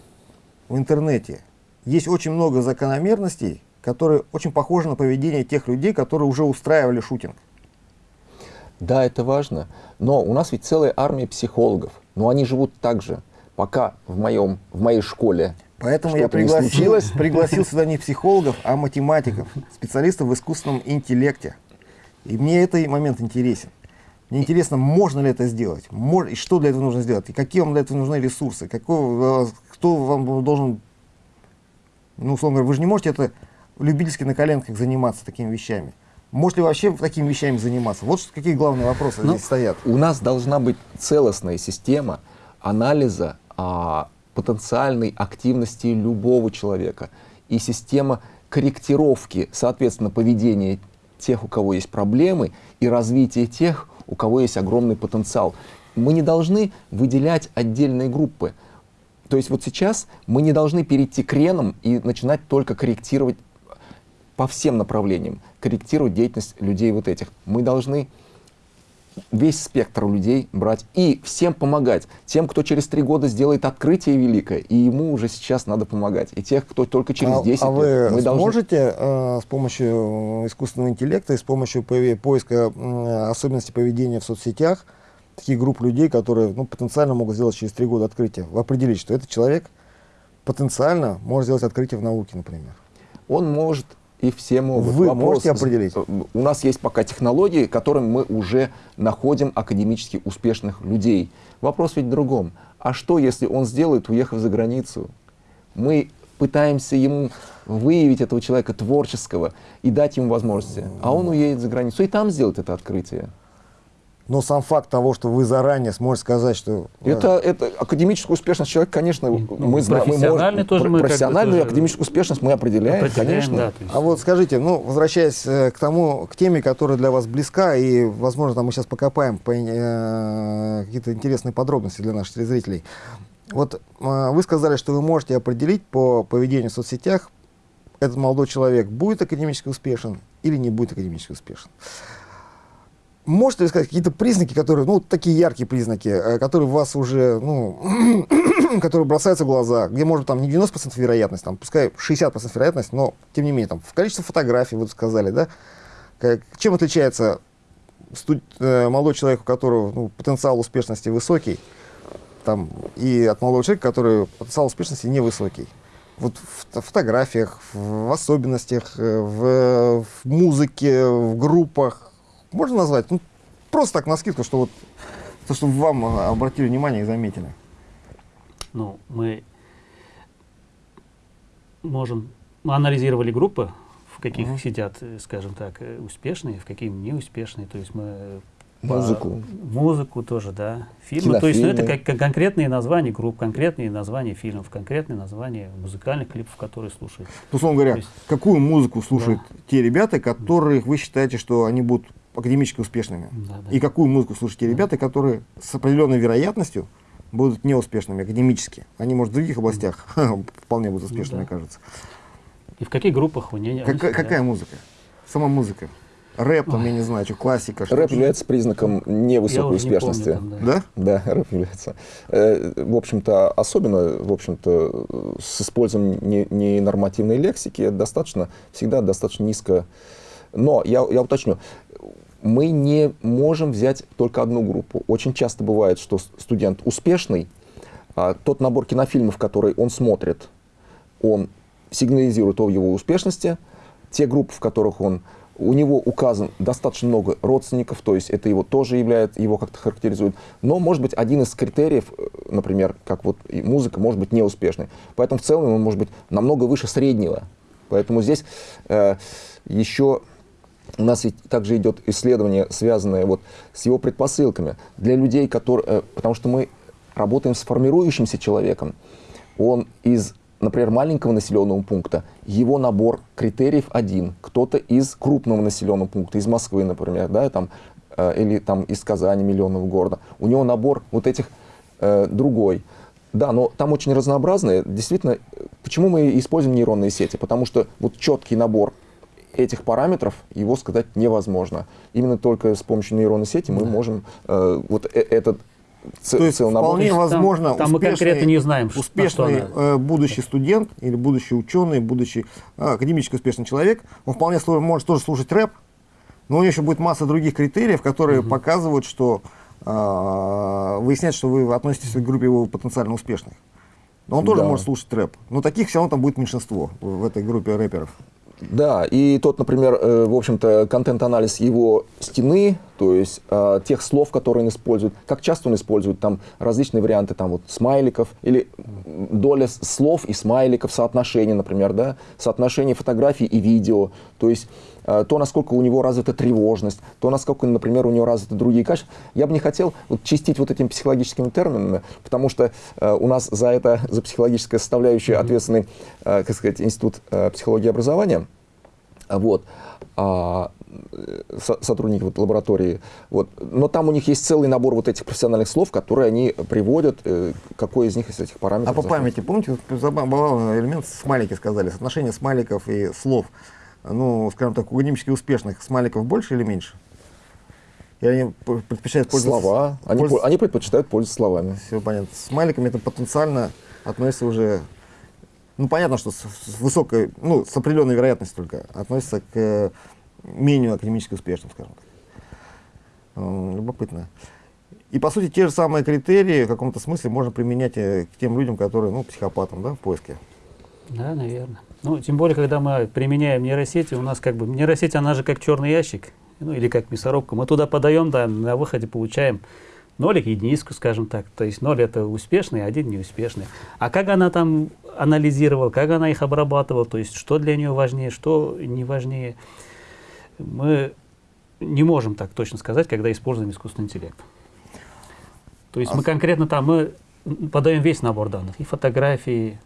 A: в интернете есть очень много закономерностей, которые очень похожи на поведение тех людей, которые уже устраивали шутинг.
B: Да, это важно, но у нас ведь целая армия психологов, но они живут так же пока в, моем, в моей школе
A: Поэтому я пригласил, пригласил сюда не психологов, а математиков, специалистов в искусственном интеллекте. И мне этот момент интересен. Мне интересно, можно ли это сделать, и что для этого нужно сделать, и какие вам для этого нужны ресурсы, какой, кто вам должен, ну, условно говоря, вы же не можете это любительски на коленках заниматься такими вещами. Может ли вообще такими вещами заниматься? Вот какие главные вопросы ну, здесь стоят.
B: У нас должна быть целостная система анализа а, потенциальной активности любого человека и система корректировки, соответственно, поведения тех, у кого есть проблемы, и развития тех, у кого есть огромный потенциал. Мы не должны выделять отдельные группы. То есть вот сейчас мы не должны перейти к ренам и начинать только корректировать по всем направлениям, корректировать деятельность людей вот этих. Мы должны весь спектр у людей брать и всем помогать. Тем, кто через три года сделает открытие великое, и ему уже сейчас надо помогать. И тех, кто только через 10
A: а, а вы мы сможете должны... э, с помощью искусственного интеллекта и с помощью поиска э, особенностей поведения в соцсетях таких групп людей, которые ну, потенциально могут сделать через три года открытие, определить, что этот человек потенциально может сделать открытие в науке, например?
B: Он может и все могут.
A: Вы Вопрос, можете определить?
B: У нас есть пока технологии, которым мы уже находим академически успешных людей. Вопрос ведь в другом. А что, если он сделает, уехав за границу? Мы пытаемся ему выявить этого человека творческого и дать ему возможности. А он уедет за границу и там сделает это открытие.
A: Но сам факт того, что вы заранее сможете сказать, что...
B: Это, это академическая успешность человека, конечно, ну,
C: мы знаем. Профессиональную мы тоже мы
B: Профессиональную академическую успешность мы определяем, определяем конечно. Да,
A: есть... А вот скажите, ну, возвращаясь э, к тому, к теме, которая для вас близка, и, возможно, там мы сейчас покопаем по, э, какие-то интересные подробности для наших телезрителей. Вот э, вы сказали, что вы можете определить по поведению в соцсетях, этот молодой человек будет академически успешен или не будет академически успешен. Можете ли сказать какие-то признаки, которые, ну, такие яркие признаки, э, которые вас уже, ну, которые бросаются в глаза, где, может, там не 90% вероятность, там, пускай 60% вероятность, но, тем не менее, там, в количестве фотографий, вы сказали, да, как, чем отличается студ, э, молодой человек, у которого ну, потенциал успешности высокий, там, и от молодого человека, который потенциал успешности невысокий? Вот в, в фотографиях, в особенностях, э, в, в музыке, в группах, можно назвать? Ну, просто так на скидку, что вот то, чтобы вам обратили внимание и заметили.
C: Ну, мы можем... Мы анализировали группы, в каких -huh. сидят, э, скажем так, э, успешные, в каких неуспешные. То есть мы
B: Музыку.
C: Музыку тоже, да. Фильмы. То есть ну, это как, как конкретные названия групп, конкретные названия фильмов, конкретные названия музыкальных клипов, которые слушают.
A: Ну, условно говоря, есть, какую музыку слушают да. те ребята, которых вы считаете, что они будут академически успешными.
C: Да, да.
A: И какую музыку слушают те ребята, которые с определенной вероятностью будут неуспешными академически. Они, может, в других областях вполне будут успешными,
C: да.
A: мне кажется.
C: И в каких группах вы не...
A: Какая, какая музыка? Сама музыка. Рэп, там, я не знаю, что, классика. что
B: Рэп является признаком невысокой
C: Я уже не помню,
B: успешности.
C: там, да.
A: Да?
B: Да, рэп является. Э, В общем-то, особенно, в общем-то, с использованием не- ненормативной лексики достаточно, всегда достаточно низко. Но я, я уточню, мы не можем взять только одну группу. Очень часто бывает, что студент успешный, а тот набор кинофильмов, который он смотрит, он сигнализирует о его успешности. Те группы, в которых он у него указан достаточно много родственников, то есть это его тоже является, его как-то характеризует. Но, может быть, один из критериев, э, например, как вот музыка, может быть неуспешной. Поэтому в целом он может быть намного выше среднего. Поэтому здесь э, еще у нас ведь также идет исследование, связанное вот с его предпосылками. Для людей, которые... э, потому что мы работаем с формирующимся человеком. Он из, например, маленького населенного пункта, его набор критериев один. Кто-то из крупного населенного пункта, из Москвы, например, да, там, э, или там из Казани, миллионного города. У него набор вот этих э, другой. Да, но там очень разнообразные. Действительно, э, почему мы используем нейронные сети? Потому что вот четкий набор этих параметров его сказать невозможно. Именно только с помощью нейронной сети мы можем э, вот э- этот
A: То есть
B: набор.
A: вполне
C: То есть там-
A: возможно
C: там мы конкретно не знаем,
A: успешный
C: она-
A: э, будущий студент или будущий ученый, будущий э, академически успешный человек, он вполне может тоже слушать рэп, но у него еще будет масса других критериев, которые показывают, что э, выясняют, что вы относитесь к группе его потенциально успешных. Но он тоже
B: Да.
A: может слушать рэп. Но таких все равно там будет меньшинство в этой группе рэперов.
B: Да, и тот, например, э, в общем-то, контент-анализ его стены, то есть э, тех слов, которые он использует, как часто он использует там различные варианты там вот смайликов или доля слов и смайликов, соотношение, например, да, соотношение фотографий и видео, то есть то, насколько у него развита тревожность, то, насколько, например, у него развиты другие качества. Я бы не хотел вот, чистить вот этими психологическими терминами, потому что э, у нас за это, за психологическое составляющее ответственный, э, как сказать, Институт э, психологии и образования. Вот. А, э, со- сотрудники вот, лаборатории. Вот. Но там у них есть целый набор вот этих профессиональных слов, которые они приводят, э, какой из них из этих параметров.
A: А по памяти, помните, забавный элемент, смайлики сказали, соотношение смайликов и слов, ну, скажем так, у академически успешных смайликов больше или меньше? И они предпочитают пользоваться...
B: Слова. Они,
A: пользоваться-
B: по- они предпочитают пользоваться словами.
A: Все понятно. С смайликами это потенциально относится уже... Ну, понятно, что с, с высокой, ну, с определенной вероятностью только относится к э, менее академически успешным, скажем так. Любопытно. И, по сути, те же самые критерии в каком-то смысле можно применять э, к тем людям, которые, ну, психопатам, да, в поиске.
C: Да, наверное. Ну, тем более, когда мы применяем нейросети, у нас как бы нейросеть, она же как черный ящик, ну или как мясорубка. Мы туда подаем, да, на выходе получаем нолик, единицку, скажем так. То есть ноль это успешный, один неуспешный. А как она там анализировала, как она их обрабатывала, то есть что для нее важнее, что не важнее, мы не можем так точно сказать, когда используем искусственный интеллект. То есть
A: А
C: мы
A: с-
C: конкретно там мы подаем весь набор данных, и фотографии,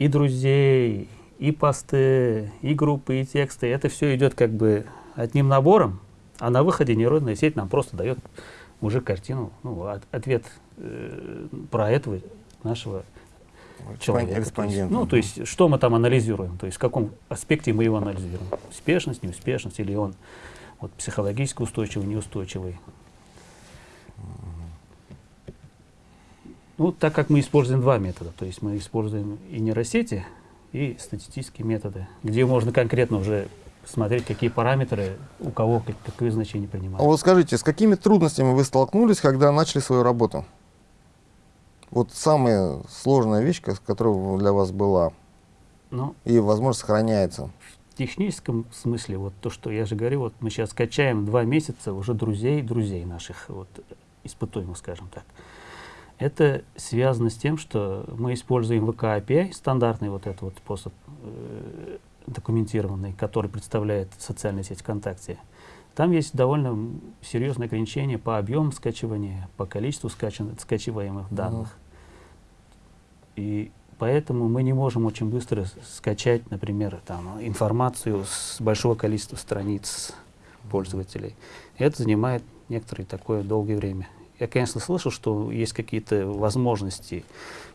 C: и друзей, и посты, и группы, и тексты. Это все идет как бы одним набором, а на выходе нейронная сеть нам просто дает уже картину, ну, от- ответ э, про этого нашего человека. То есть, ну, то есть, что мы там анализируем, то есть, в каком аспекте мы его анализируем. Успешность, неуспешность, или он вот, психологически устойчивый, неустойчивый. Ну, так как мы используем два метода, то есть мы используем и нейросети, и статистические методы, где можно конкретно уже смотреть, какие параметры у кого как- какое значение
A: А
C: принимают.
A: вот скажите, с какими трудностями вы столкнулись, когда начали свою работу? Вот самая сложная вещь, которая для вас была
C: Ну,
A: и, возможно, сохраняется.
C: в техническом смысле, вот то, что я же говорю, вот мы сейчас качаем два месяца уже друзей, друзей наших, вот, испытуемых, скажем так. Это связано с тем, что мы используем VK API, стандартный вот этот вот способ э, документированный, который представляет социальная сеть ВКонтакте. Там есть довольно серьезные ограничения по объему скачивания, по количеству скачан- скачиваемых данных. И поэтому мы не можем очень быстро скачать, например, там, информацию с большого количества страниц пользователей. Это занимает некоторое такое долгое время. Я, конечно, слышал, что есть какие-то возможности,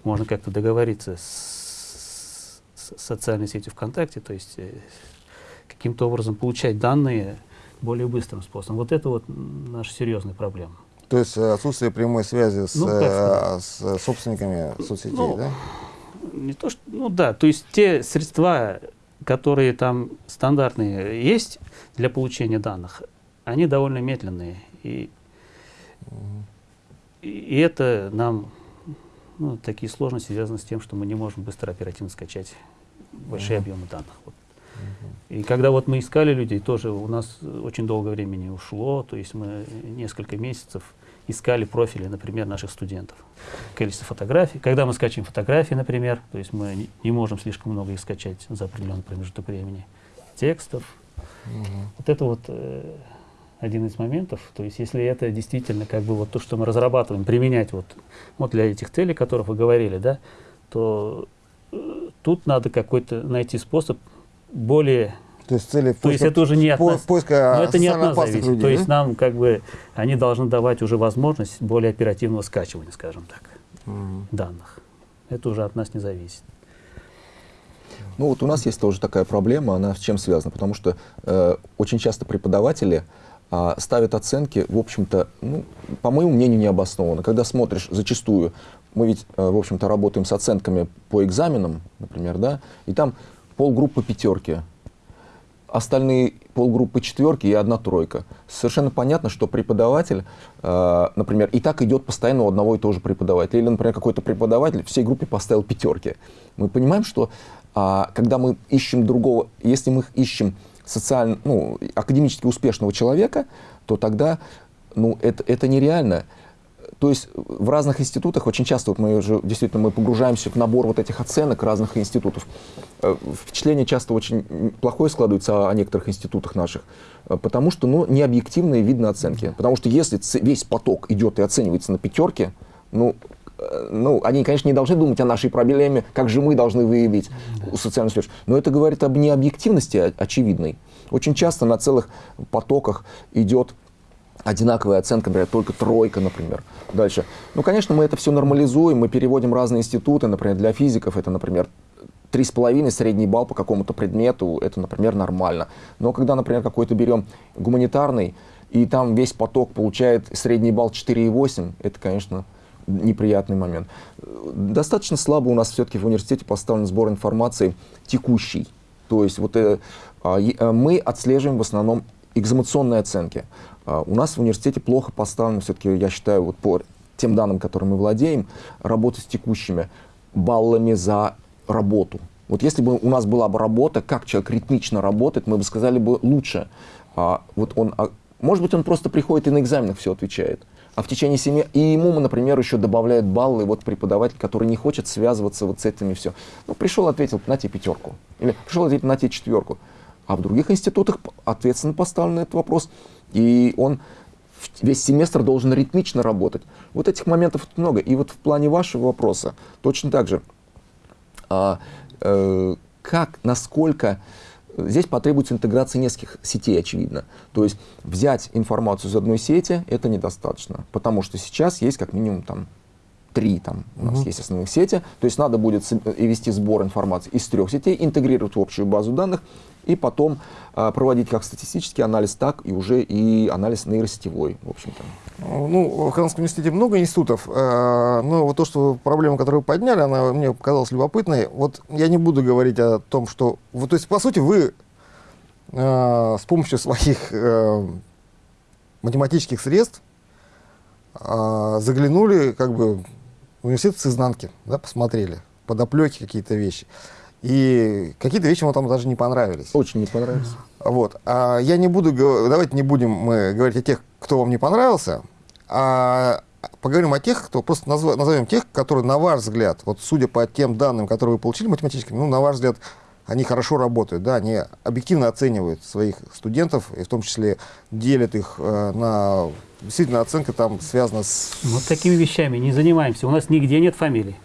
C: можно как-то договориться с, с социальной сетью ВКонтакте, то есть э, каким-то образом получать данные более быстрым способом. Вот это вот наша серьезная проблема.
A: То есть э, отсутствие прямой связи с,
C: Ну,
A: э, с собственниками соцсетей,
C: Ну,
A: да?
C: Не то, что, ну да, то есть те средства, которые там стандартные есть для получения данных, они довольно медленные. И, и, это нам, ну, такие сложности связаны с тем, что мы не можем быстро оперативно скачать большие
A: Мгм.
C: объемы данных. Вот. И когда вот мы искали людей, тоже у нас очень долго времени ушло, то есть мы несколько месяцев искали профили, например, наших студентов. Количество фотографий. Когда мы скачиваем фотографии, например, то есть мы не, не можем слишком много их скачать за определенный промежуток времени. Текстов.
A: Мгм.
C: Вот это вот э, один из моментов. То есть если это действительно как бы вот то, что мы разрабатываем, применять вот, вот для этих целей, о которых вы говорили, да, то э, тут надо какой-то найти способ более
A: То есть цели
C: то есть это уже не от нас.
A: поиска
C: Но это не от нас зависит.
A: людей,
C: То есть
A: да?
C: нам как бы они должны давать уже возможность более оперативного скачивания, скажем так,
A: Мгм.
C: данных. Это уже от нас не зависит.
B: Ну вот у нас есть тоже такая проблема, она с чем связана? Потому что э, очень часто преподаватели ставят оценки, в общем-то, ну, по моему мнению, необоснованно. Когда смотришь, зачастую, мы ведь, э, в общем-то, работаем с оценками по экзаменам, например, да, и там полгруппы пятерки, остальные полгруппы четверки и одна тройка. Совершенно понятно, что преподаватель, э, например, и так идет постоянно у одного и того же преподавателя. Или, например, какой-то преподаватель всей группе поставил пятерки. Мы понимаем, что а, когда мы ищем другого, если мы ищем социально, ну, академически успешного человека, то тогда ну, это, это нереально. То есть в разных институтах очень часто вот мы уже действительно мы погружаемся в набор вот этих оценок разных институтов. Э, Впечатление часто очень плохое складывается о, некоторых институтах наших, э, потому что ну, необъективные видно оценки. Потому что если весь поток идет и оценивается на пятерке, ну, ну, они, конечно, не должны думать о нашей проблеме, как же мы должны выявить социальную связь. Но это говорит об необъективности очевидной. Очень часто на целых потоках идет одинаковая оценка, например, только тройка, например. Дальше. Ну, конечно, мы это все нормализуем, мы переводим разные институты, например, для физиков это, например, три с половиной средний балл по какому-то предмету, это, например, нормально. Но когда, например, какой-то берем гуманитарный, и там весь поток получает средний балл 4,8, это, конечно, неприятный момент. Достаточно слабо у нас все-таки в университете поставлен сбор информации текущий. То есть вот, э, а, э, мы отслеживаем в основном экзаменационные оценки. А, у нас в университете плохо поставлено, все-таки, я считаю, вот по тем данным, которыми мы владеем, работа с текущими баллами за работу. Вот если бы у нас была бы работа, как человек ритмично работает, мы бы сказали бы лучше. А, вот он, а, может быть, он просто приходит и на экзаменах все отвечает. А в течение семи... И ему, например, еще добавляют баллы вот преподаватель, который не хочет связываться вот с этими все. Ну, пришел, ответил, на тебе пятерку. Или пришел, ответил, на тебе четверку. А в других институтах ответственно поставлен этот вопрос. И он весь семестр должен ритмично работать. Вот этих моментов много. И вот в плане вашего вопроса точно так же. А, э, как, насколько здесь потребуется интеграция нескольких сетей, очевидно. То есть взять информацию из одной сети это недостаточно, потому что сейчас есть как минимум там три там у нас
A: Мгм.
B: есть основных сети, то есть надо будет и вести сбор информации из трех сетей, интегрировать в общую базу данных и потом а, проводить как статистический анализ, так и уже и анализ нейросетевой, в общем-то.
A: Ну, в Казанском университете много институтов, э, но вот то, что проблема, которую вы подняли, она мне показалась любопытной. Вот я не буду говорить о том, что... Вот, то есть, по сути, вы э, с помощью своих э, математических средств э, заглянули как бы университет с изнанки, да, посмотрели, подоплеки какие-то вещи. И какие-то вещи вам там даже не понравились.
B: Очень не понравилось.
A: Вот. А я не буду, давайте не будем мы говорить о тех, кто вам не понравился, а поговорим о тех, кто просто назва- назовем тех, которые, на ваш взгляд, вот судя по тем данным, которые вы получили математическими, ну, на ваш взгляд, они хорошо работают, да, они объективно оценивают своих студентов, и в том числе делят их э, на... Действительно, оценка там связана с...
C: Вот такими вещами не занимаемся. У нас нигде нет фамилий.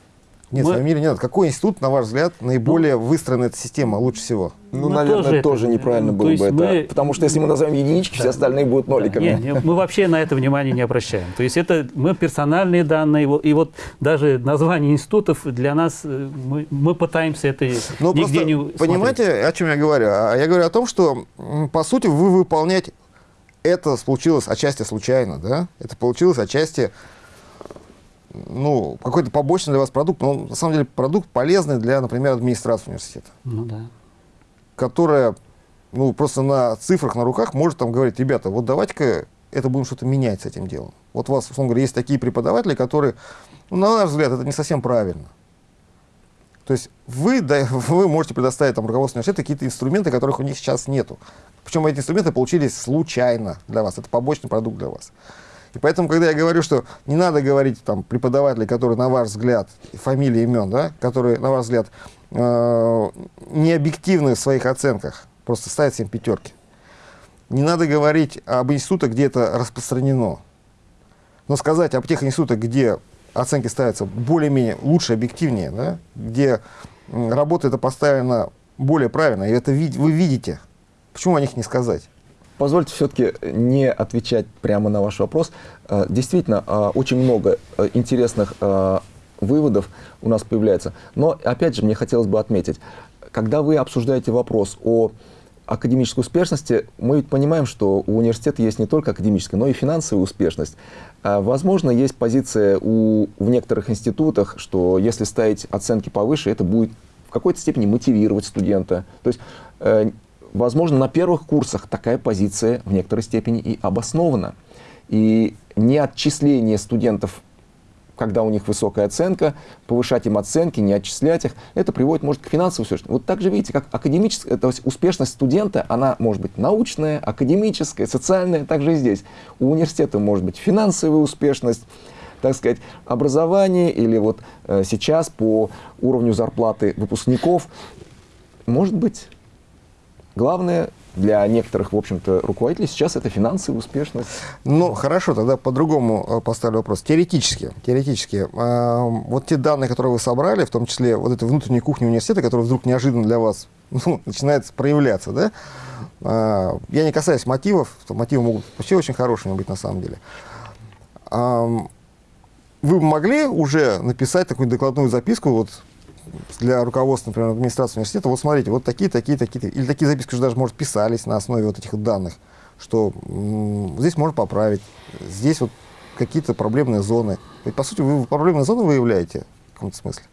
A: Нет,
C: Мы-
A: фамилии не надо. Какой институт, на ваш взгляд, наиболее выстроена эта система лучше всего?
B: Ну,
C: Мы
B: наверное,
C: тоже
B: тоже,
C: это-
B: неправильно было бы это.
C: мы-
B: Потому что если мы назовем единички, все
C: Да.
B: остальные будут ноликами.
C: Не, не, мы вообще на это внимание не обращаем. То есть это мы персональные данные, и вот даже название институтов для нас, э, мы, мы пытаемся это
A: Ну,
C: нигде не смотреть.
A: понимаете, о чем я говорю? А Я говорю о том, что, по сути, вы выполнять это получилось отчасти случайно, да? Это получилось отчасти, ну, какой-то побочный для вас продукт, но на самом деле продукт полезный для, например, администрации университета,
C: Ну да.
A: которая, ну, просто на цифрах, на руках может там говорить, ребята, вот давайте-ка это будем что-то менять с этим делом. Вот у вас, условно говоря, есть такие преподаватели, которые, ну, на наш взгляд, это не совсем правильно. То есть вы, да, вы можете предоставить там, руководству университета какие-то инструменты, которых у них сейчас нету. Причем эти инструменты получились случайно для вас. Это побочный продукт для вас. И поэтому, когда я говорю, что не надо говорить там преподаватели, которые, на ваш взгляд, фамилии, имен, да, которые, на ваш взгляд, э, не объективны в своих оценках, просто ставят всем пятерки. Не надо говорить об институтах, где это распространено. Но сказать об тех институтах, где оценки ставятся более-менее лучше, объективнее, да, где работа это поставлена более правильно, и это ви- вы видите. Почему о них не сказать?
B: Позвольте все-таки не отвечать прямо на ваш вопрос. Э, Действительно, э, очень много э, интересных выводов у нас появляется. Но, опять же, мне хотелось бы отметить, когда вы обсуждаете вопрос о академической успешности, мы ведь понимаем, что у университета есть не только академическая, но и финансовая успешность. Возможно, есть позиция у, в некоторых институтах, что если ставить оценки повыше, это будет в какой-то степени мотивировать студента. То есть, возможно, на первых курсах такая позиция в некоторой степени и обоснована. И не отчисление студентов когда у них высокая оценка, повышать им оценки, не отчислять их, это приводит, может, к финансовой успешности. Вот так же, видите, как академическая, то есть успешность студента, она может быть научная, академическая, социальная, также и здесь. У университета может быть финансовая успешность, так сказать, образование или вот э, сейчас по уровню зарплаты выпускников, может быть, главное для некоторых, в общем-то, руководителей сейчас это финансовая успешность.
A: Ну, хорошо, тогда по-другому э, поставлю вопрос. Теоретически, теоретически, э, вот те данные, которые вы собрали, в том числе вот этой внутренней кухни университета, которая вдруг неожиданно для вас ну, начинает проявляться, да? Э, я не касаюсь мотивов, мотивы могут вообще очень хорошими быть на самом деле. Ам, вы могли уже написать такую докладную записку вот для руководства, например, администрации университета, вот смотрите, вот такие, такие, такие, или такие записки уже даже, может, писались на основе вот этих данных, что здесь можно поправить, здесь вот какие-то проблемные зоны. Ведь, по сути, вы проблемные зоны выявляете в каком-то смысле.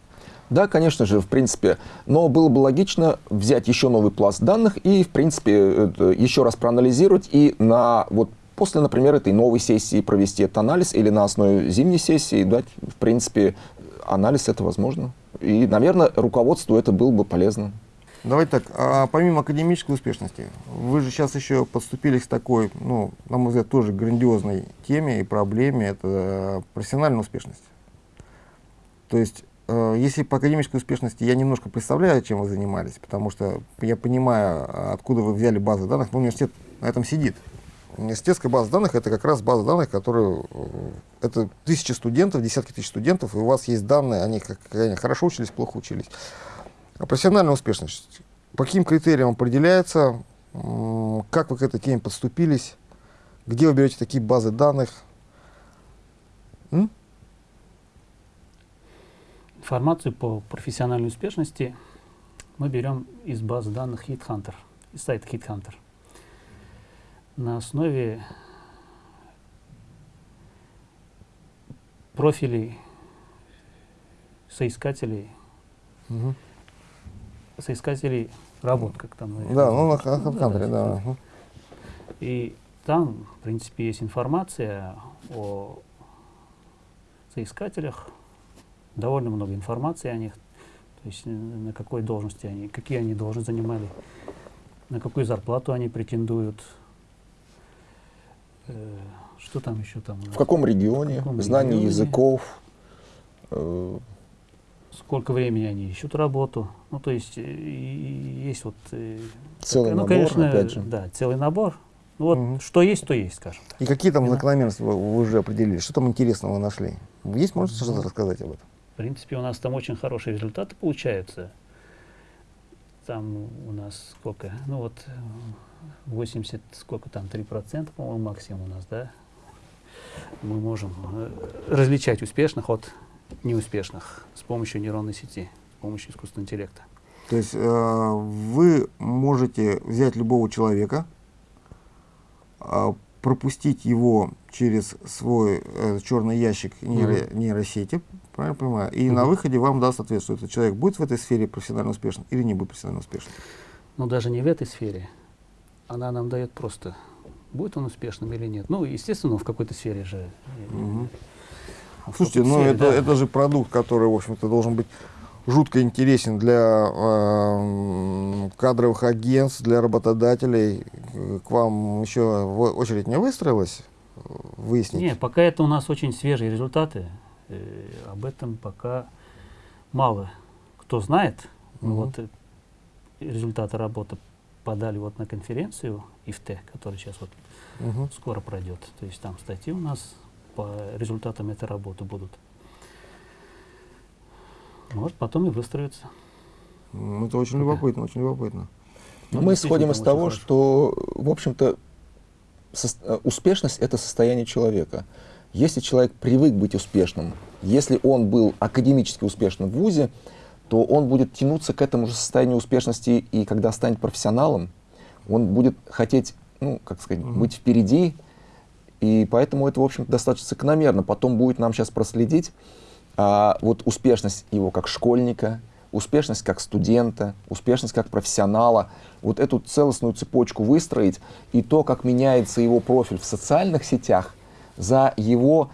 B: Да, конечно же, в принципе. Но было бы логично взять еще новый пласт данных и, в принципе, еще раз проанализировать и на вот после, например, этой новой сессии провести этот анализ или на основе зимней сессии дать, в принципе, анализ это возможно. И, наверное, руководству это было бы полезно.
A: Давайте так, а помимо академической успешности, вы же сейчас еще подступили к такой, ну, на мой взгляд, тоже грандиозной теме и проблеме, это профессиональная успешность. То есть, э, если по академической успешности я немножко представляю, чем вы занимались, потому что я понимаю, а, откуда вы взяли базы данных, но университет на этом сидит. Университетская база данных это как раз база данных, которую э, это тысячи студентов, десятки тысяч студентов, и у вас есть данные, они как они хорошо учились, плохо учились. А профессиональная успешность, по каким критериям определяется, как вы к этой теме подступились, где вы берете такие базы данных? М?
C: Информацию по профессиональной успешности мы берем из базы данных HeatHunter, из сайта HeatHunter. На основе профилей соискателей,
A: Мгм.
C: соискателей работ, как там.
A: Да, ну на
C: называют.
A: Ха- HeadHunter,
C: то
A: да.
C: есть,
A: мгм.
C: И там, в принципе, есть информация о соискателях, довольно много информации о них, то есть э, на какой должности они, какие они должности занимали, на какую зарплату они претендуют, что там еще там,
B: В каком регионе,
C: В каком
B: знание
C: регионе?
B: языков, э,
C: сколько времени они ищут работу, ну то есть э, и- есть вот э,
B: целый
C: ну,
B: набор,
C: конечно,
B: опять же.
C: да, целый набор. Ну, вот
A: Мгм.
C: что есть, то есть, скажем так.
A: И какие там закономерности вы, вы уже определили? Что там интересного нашли? Есть, можете что-то рассказать об этом?
C: принципе, у нас там очень хорошие результаты получаются. Там у нас сколько? Ну вот 80, сколько там, 3%, по-моему, максимум у нас, да? Мы можем э, различать успешных от неуспешных с помощью нейронной сети, с помощью искусственного интеллекта.
A: То есть э, вы можете взять любого человека, э, пропустить его через свой э, черный ящик нейро, mm -hmm. нейросети, правильно понимаю, и mm -hmm. на выходе вам даст ответ, что этот человек будет в этой сфере профессионально успешным или не будет профессионально успешным.
C: Ну даже не в этой сфере, она нам дает просто, будет он успешным или нет. Ну, естественно, в какой-то сфере же.
A: -hmm. Слушайте, ну это, да. это же продукт, который, в общем-то, должен быть жутко интересен для э, кадровых агентств, для работодателей. К вам еще очередь не выстроилась? Выяснить?
C: Нет, пока это у нас очень свежие результаты. Э, об этом пока мало кто знает. Угу. Вот э, результаты работы подали вот на конференцию ИФТ, которая сейчас вот угу. скоро пройдет. То есть там статьи у нас по результатам этой работы будут. Может, потом и выстроится.
A: Ну, это очень Пока. любопытно, очень любопытно.
B: Ну, мы исходим из того, хорошо. что, в общем-то, э, успешность — это состояние человека. Если человек привык быть успешным, если он был академически успешным в ВУЗе, то он будет тянуться к этому же состоянию успешности, и когда станет профессионалом, он будет хотеть, ну, как сказать, угу. быть впереди, и поэтому это, в общем достаточно закономерно. Потом будет нам сейчас проследить, а, вот успешность его как школьника, успешность как студента, успешность как профессионала, вот эту целостную цепочку выстроить и то, как меняется его профиль в социальных сетях за его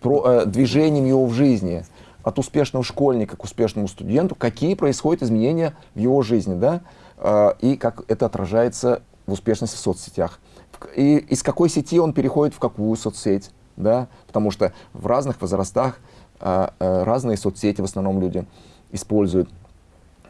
B: про, э, движением его в жизни, от успешного школьника к успешному студенту, какие происходят изменения в его жизни, да, э, и как это отражается в успешности в соцсетях. И из какой сети он переходит в какую соцсеть да, потому что в разных возрастах а, а, разные соцсети в основном люди используют.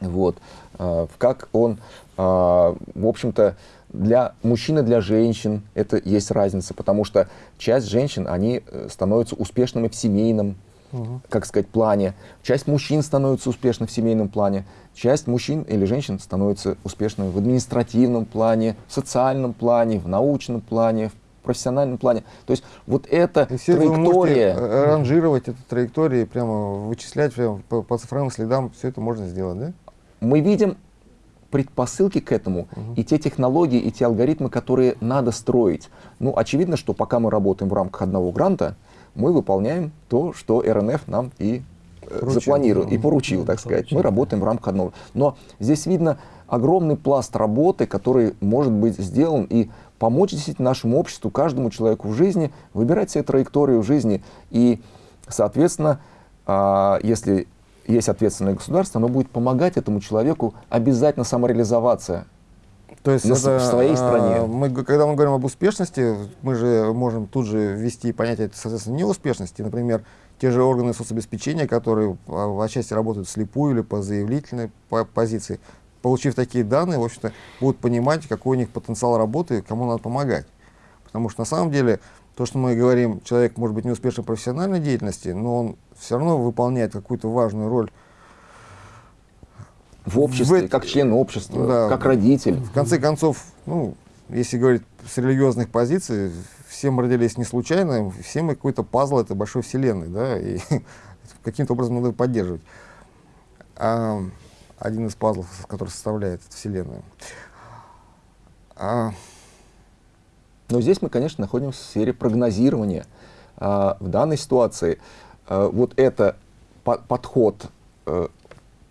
B: Вот. А, как он, а, в общем-то, для мужчин и для женщин это есть разница, потому что часть женщин, они э, становятся успешными в семейном, угу. как сказать, плане. Часть мужчин становится успешной в семейном плане. Часть мужчин или женщин становится успешными в административном плане, в социальном плане, в научном плане, в профессиональном плане. То есть вот эта и все траектория... Вы
A: ранжировать эту траекторию, прямо вычислять прямо по, по цифровым следам, все это можно сделать, да?
B: Мы видим предпосылки к этому, угу. и те технологии, и те алгоритмы, которые надо строить. Ну, очевидно, что пока мы работаем в рамках одного гранта, мы выполняем то, что РНФ нам и э, поручил, запланировал, и поручил, так поручил. сказать. Мы работаем в рамках одного. Но здесь видно огромный пласт работы, который может быть сделан, и помочь действительно нашему обществу, каждому человеку в жизни, выбирать себе траекторию в жизни. И, соответственно, а, если есть ответственное государство, оно будет помогать этому человеку обязательно самореализоваться.
A: То есть это, в своей стране. А, мы, когда мы говорим об успешности, мы же можем тут же ввести понятие, соответственно, неуспешности. Например, те же органы соцобеспечения, которые а, в отчасти работают слепую или по заявительной позиции, получив такие данные, в общем-то, будут понимать, какой у них потенциал работы кому надо помогать. Потому что на самом деле, то, что мы говорим, человек может быть не успешен в профессиональной деятельности, но он все равно выполняет какую-то важную роль
B: в обществе, в, как член общества, да, как родитель.
A: В конце концов, ну, если говорить с религиозных позиций, все мы родились не случайно, все мы какой-то пазл этой большой вселенной, да, и каким-то образом надо поддерживать. А, один из пазлов, который составляет Вселенную.
B: А... Но здесь мы, конечно, находимся в сфере прогнозирования. А, в данной ситуации а, вот это по подход, а,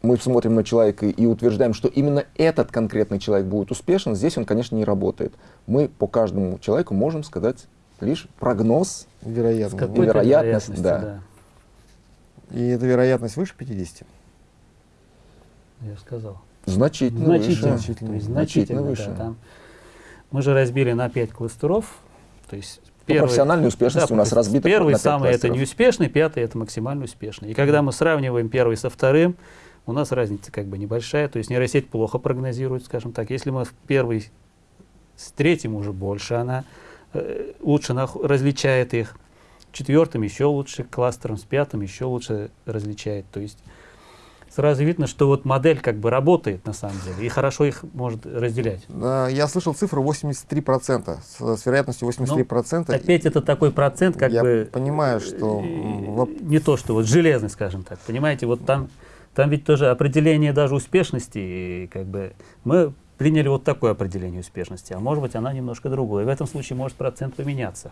B: мы смотрим на человека и утверждаем, что именно этот конкретный человек будет успешен, здесь он, конечно, не работает. Мы по каждому человеку можем сказать лишь прогноз,
A: вероятность,
B: вероятность да. да.
A: И эта вероятность выше 50?
C: я сказал.
B: Значительно,
C: значительно
B: выше.
C: Значительно, есть, значительно выше. Да, там. Мы же разбили на пять кластеров. То есть
B: первый, профессиональной успешности да, у нас разбита
C: Первый самый это неуспешный, пятый это максимально успешный. И когда мы сравниваем первый со вторым, у нас разница как бы небольшая. То есть нейросеть плохо прогнозирует, скажем так. Если мы в первый с третьим уже больше, она э, лучше различает их. четвертым еще лучше, кластером с пятым еще лучше различает. То есть сразу видно, что вот модель как бы работает на самом деле и хорошо их может разделять.
A: Я слышал цифру 83%, с, с вероятностью 83%.
C: Ну, опять это такой процент, как
A: Я
C: бы...
A: понимаю, что...
C: Не то, что вот железный, скажем так, понимаете, вот там, там ведь тоже определение даже успешности, как бы мы приняли вот такое определение успешности, а может быть она немножко другое. В этом случае может процент поменяться.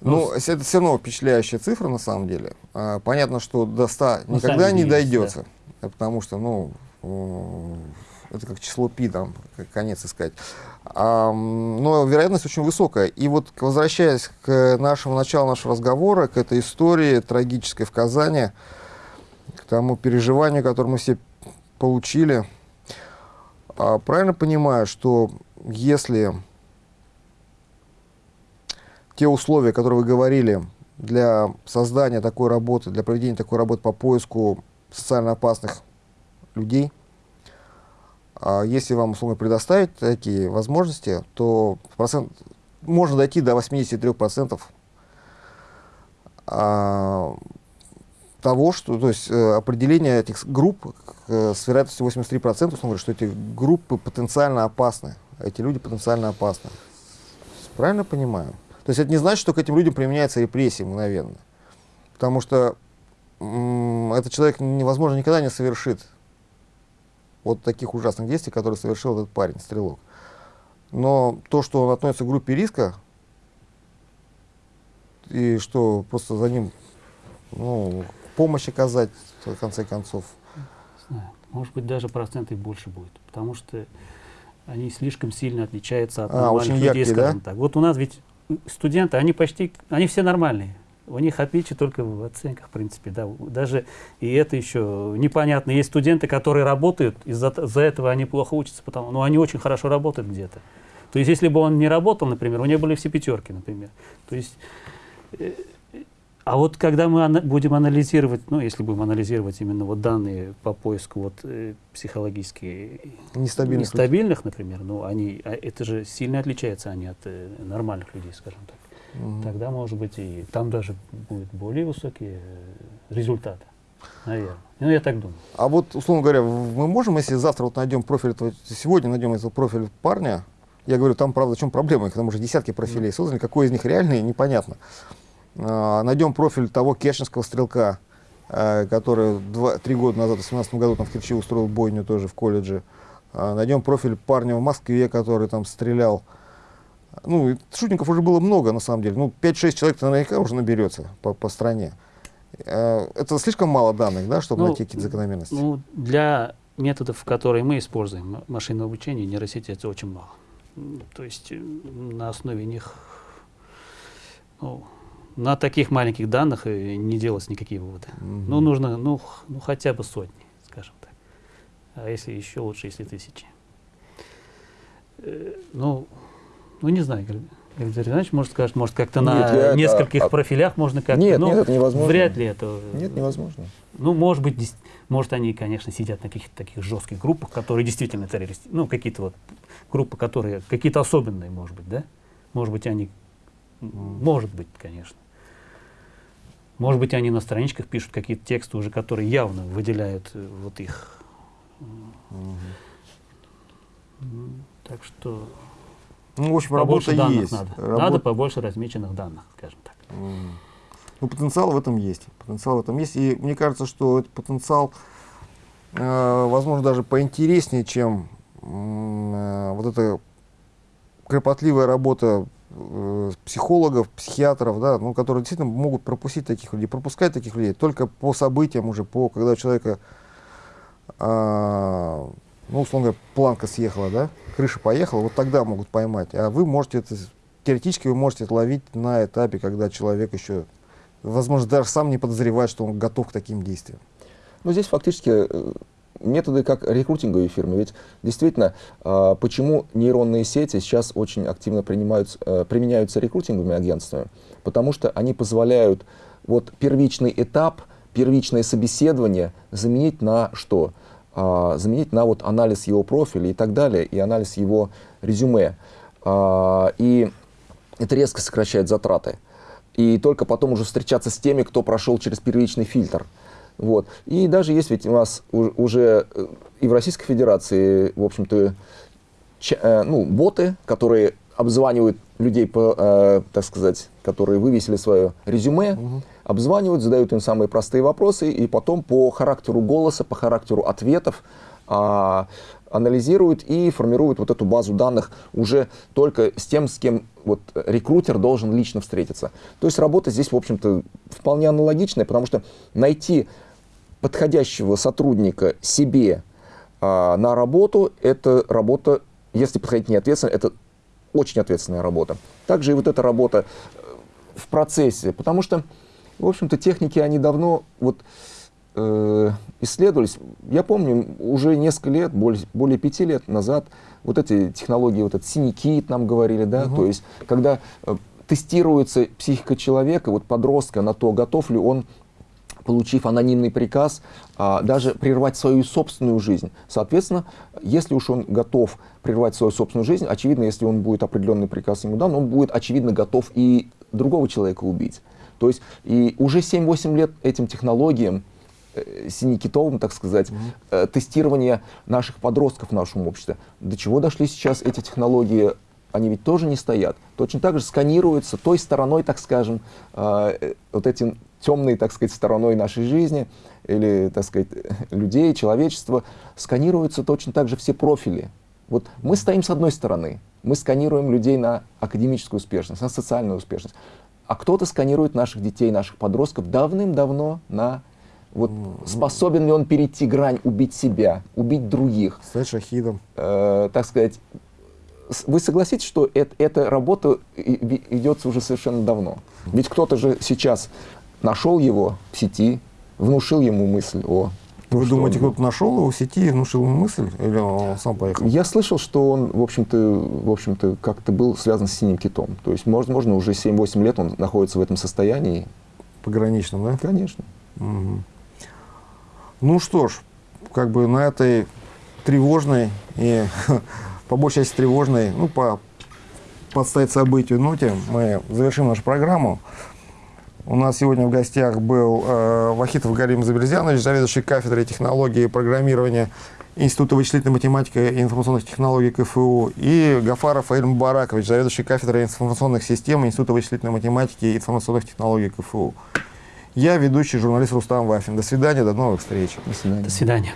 A: Ну, это все равно впечатляющая цифра на самом деле. А, понятно, что до 100 ну, никогда не дойдется, да. потому что, ну, это как число пи, там, конец искать. А, но вероятность очень высокая. И вот, возвращаясь к нашему началу нашего разговора, к этой истории трагической в Казани, тому переживанию, которое мы все получили, а, правильно понимаю, что если те условия, которые вы говорили для создания такой работы, для проведения такой работы по поиску социально опасных людей, а если вам условно предоставить такие возможности, то процент, можно дойти до 83% а, того, что, то есть э, определение этих групп э, с вероятностью 83%, условно говоря, что эти группы потенциально опасны, эти люди потенциально опасны. Правильно понимаю? То есть это не значит, что к этим людям применяется репрессия мгновенно. Потому что этот человек, невозможно, никогда не совершит вот таких ужасных действий, которые совершил этот парень, стрелок. Но то, что он относится к группе риска, и что просто за ним ну, помощь оказать, в конце концов.
C: Знаю. Может быть, даже проценты больше будет, потому что они слишком сильно отличаются от
A: а, нормальных людей, яркие, скажем
C: да? так. Вот у нас ведь студенты, они почти, они все нормальные. У них отличие только в оценках, в принципе, да. Даже и это еще непонятно. Есть студенты, которые работают, из-за за этого они плохо учатся, потому, но ну, они очень хорошо работают где-то. То есть, если бы он не работал, например, у него были все пятерки, например. То есть, э, а вот когда мы ана будем анализировать, ну, если будем анализировать именно вот данные по поиску вот э, психологически
A: нестабильных,
C: нестабильных например, ну, они, а это же сильно отличается они от э, нормальных людей, скажем так. Mm Тогда, может быть, и там даже будут более высокие э, результаты, наверное. Ну, я так думаю.
A: А вот, условно говоря, мы можем, если завтра вот найдем профиль, сегодня найдем этот профиль парня, я говорю, там, правда, в чем проблема, потому что десятки профилей созданы, какой из них реальный, непонятно. А, найдем профиль того керченского стрелка, э, который два, три года назад, в 2018 году, там в Керчи устроил бойню тоже в колледже. А, найдем профиль парня в Москве, который там стрелял. Ну, шутников уже было много, на самом деле. Ну, 5-6 человек наверняка уже наберется по, по стране. Э, это слишком мало данных, да, чтобы ну, найти какие-то закономерности?
C: Ну, для методов, которые мы используем, машинного обучения, нейросети, это очень мало. То есть на основе них ну, на таких маленьких данных не делать никакие выводы. -hmm. Ну, нужно, ну, ну, хотя бы сотни, скажем так. А если еще лучше, если тысячи. Э, ну, ну, не знаю, Игорь Ильич, может сказать, может как-то на нескольких это, профилях можно как-то.
B: Нет, ну, нет, это невозможно.
C: Вряд ли это.
B: Нет, невозможно.
C: Ну, может быть, может они, конечно, сидят на каких-то таких жестких группах, которые действительно террористы. Ну, какие-то вот группы, которые какие-то особенные, может быть, да? Может быть, они, может быть, конечно. Может быть, они на страничках пишут какие-то тексты уже, которые явно выделяют э, вот их. Угу. Так что
A: ну, в общем, побольше работа
C: данных
A: есть.
C: Надо. Работа... надо побольше размеченных данных, скажем так.
A: Ну, потенциал в этом есть. Потенциал в этом есть. И мне кажется, что этот потенциал, э, возможно, даже поинтереснее, чем э, вот эта кропотливая работа психологов, психиатров, да, ну, которые действительно могут пропустить таких людей, пропускать таких людей только по событиям уже, по, когда у человека, э, ну, условно говоря, планка съехала, да, крыша поехала, вот тогда могут поймать. А вы можете это, теоретически вы можете это ловить на этапе, когда человек еще, возможно, даже сам не подозревает, что он готов к таким действиям.
B: Ну, здесь фактически э, методы как рекрутинговые фирмы. Ведь действительно, а, почему нейронные сети сейчас очень активно э, применяются рекрутинговыми агентствами? Потому что они позволяют вот первичный этап, первичное собеседование заменить на что? А, заменить на вот анализ его профиля и так далее, и анализ его резюме. А, и это резко сокращает затраты. и только потом уже встречаться с теми, кто прошел через первичный фильтр. Вот. И даже есть ведь у нас уже э, и в Российской Федерации, в общем-то, э, ну, боты, которые обзванивают людей, по, э, так сказать, которые вывесили свое резюме, угу. обзванивают, задают им самые простые вопросы, и потом по характеру голоса, по характеру ответов э, анализируют и формируют вот эту базу данных уже только с тем, с кем вот рекрутер должен лично встретиться. То есть работа здесь, в общем-то, вполне аналогичная, потому что найти подходящего сотрудника себе а, на работу, это работа, если подходить не ответственно, это очень ответственная работа. Также и вот эта работа э, в процессе, потому что, в общем-то, техники, они давно вот, э, исследовались. Я помню, уже несколько лет, более, более пяти лет назад, вот эти технологии, вот этот синий кит нам говорили, да, угу. то есть, когда э, тестируется психика человека, вот подростка на то, готов ли он получив анонимный приказ, а, даже прервать свою собственную жизнь. Соответственно, если уж он готов прервать свою собственную жизнь, очевидно, если он будет определенный приказ ему дан, он будет, очевидно, готов и другого человека убить. То есть и уже 7-8 лет этим технологиям, э, синекитовым, так сказать, mm -hmm. тестирование наших подростков в нашем обществе. До чего дошли сейчас эти технологии они ведь тоже не стоят. Точно так же сканируются той стороной, так скажем, э, вот этим темной, так сказать, стороной нашей жизни или, так сказать, людей, человечества, сканируются точно так же все профили. Вот мы стоим с одной стороны, мы сканируем людей на академическую успешность, на социальную успешность, а кто-то сканирует наших детей, наших подростков давным-давно на вот способен ли он перейти грань, убить себя, убить других.
A: Стать шахидом.
B: Э, так сказать, вы согласитесь, что это, эта работа ведется уже совершенно давно? Ведь кто-то же сейчас нашел его в сети, внушил ему мысль о...
A: Вы думаете, кто-то нашел его в сети и внушил ему мысль, или он сам поехал?
B: Я слышал, что он, в общем-то, в общем-то, как-то был связан с синим китом. То есть, возможно, уже 7-8 лет он находится в этом состоянии.
A: Пограничном, да?
B: Конечно.
A: Угу. Ну что ж, как бы на этой тревожной и по большей части тревожной, ну, по подстать событию ноте мы завершим нашу программу. У нас сегодня в гостях был э, Вахитов Галим Заберзянович, заведующий кафедрой технологии и программирования Института вычислительной математики и информационных технологий КФУ, и Гафаров Аиль Баракович, заведующий кафедрой информационных систем Института вычислительной математики и информационных технологий КФУ. Я ведущий журналист Рустам Вафин. До свидания, до новых встреч.
B: До свидания.
C: До свидания.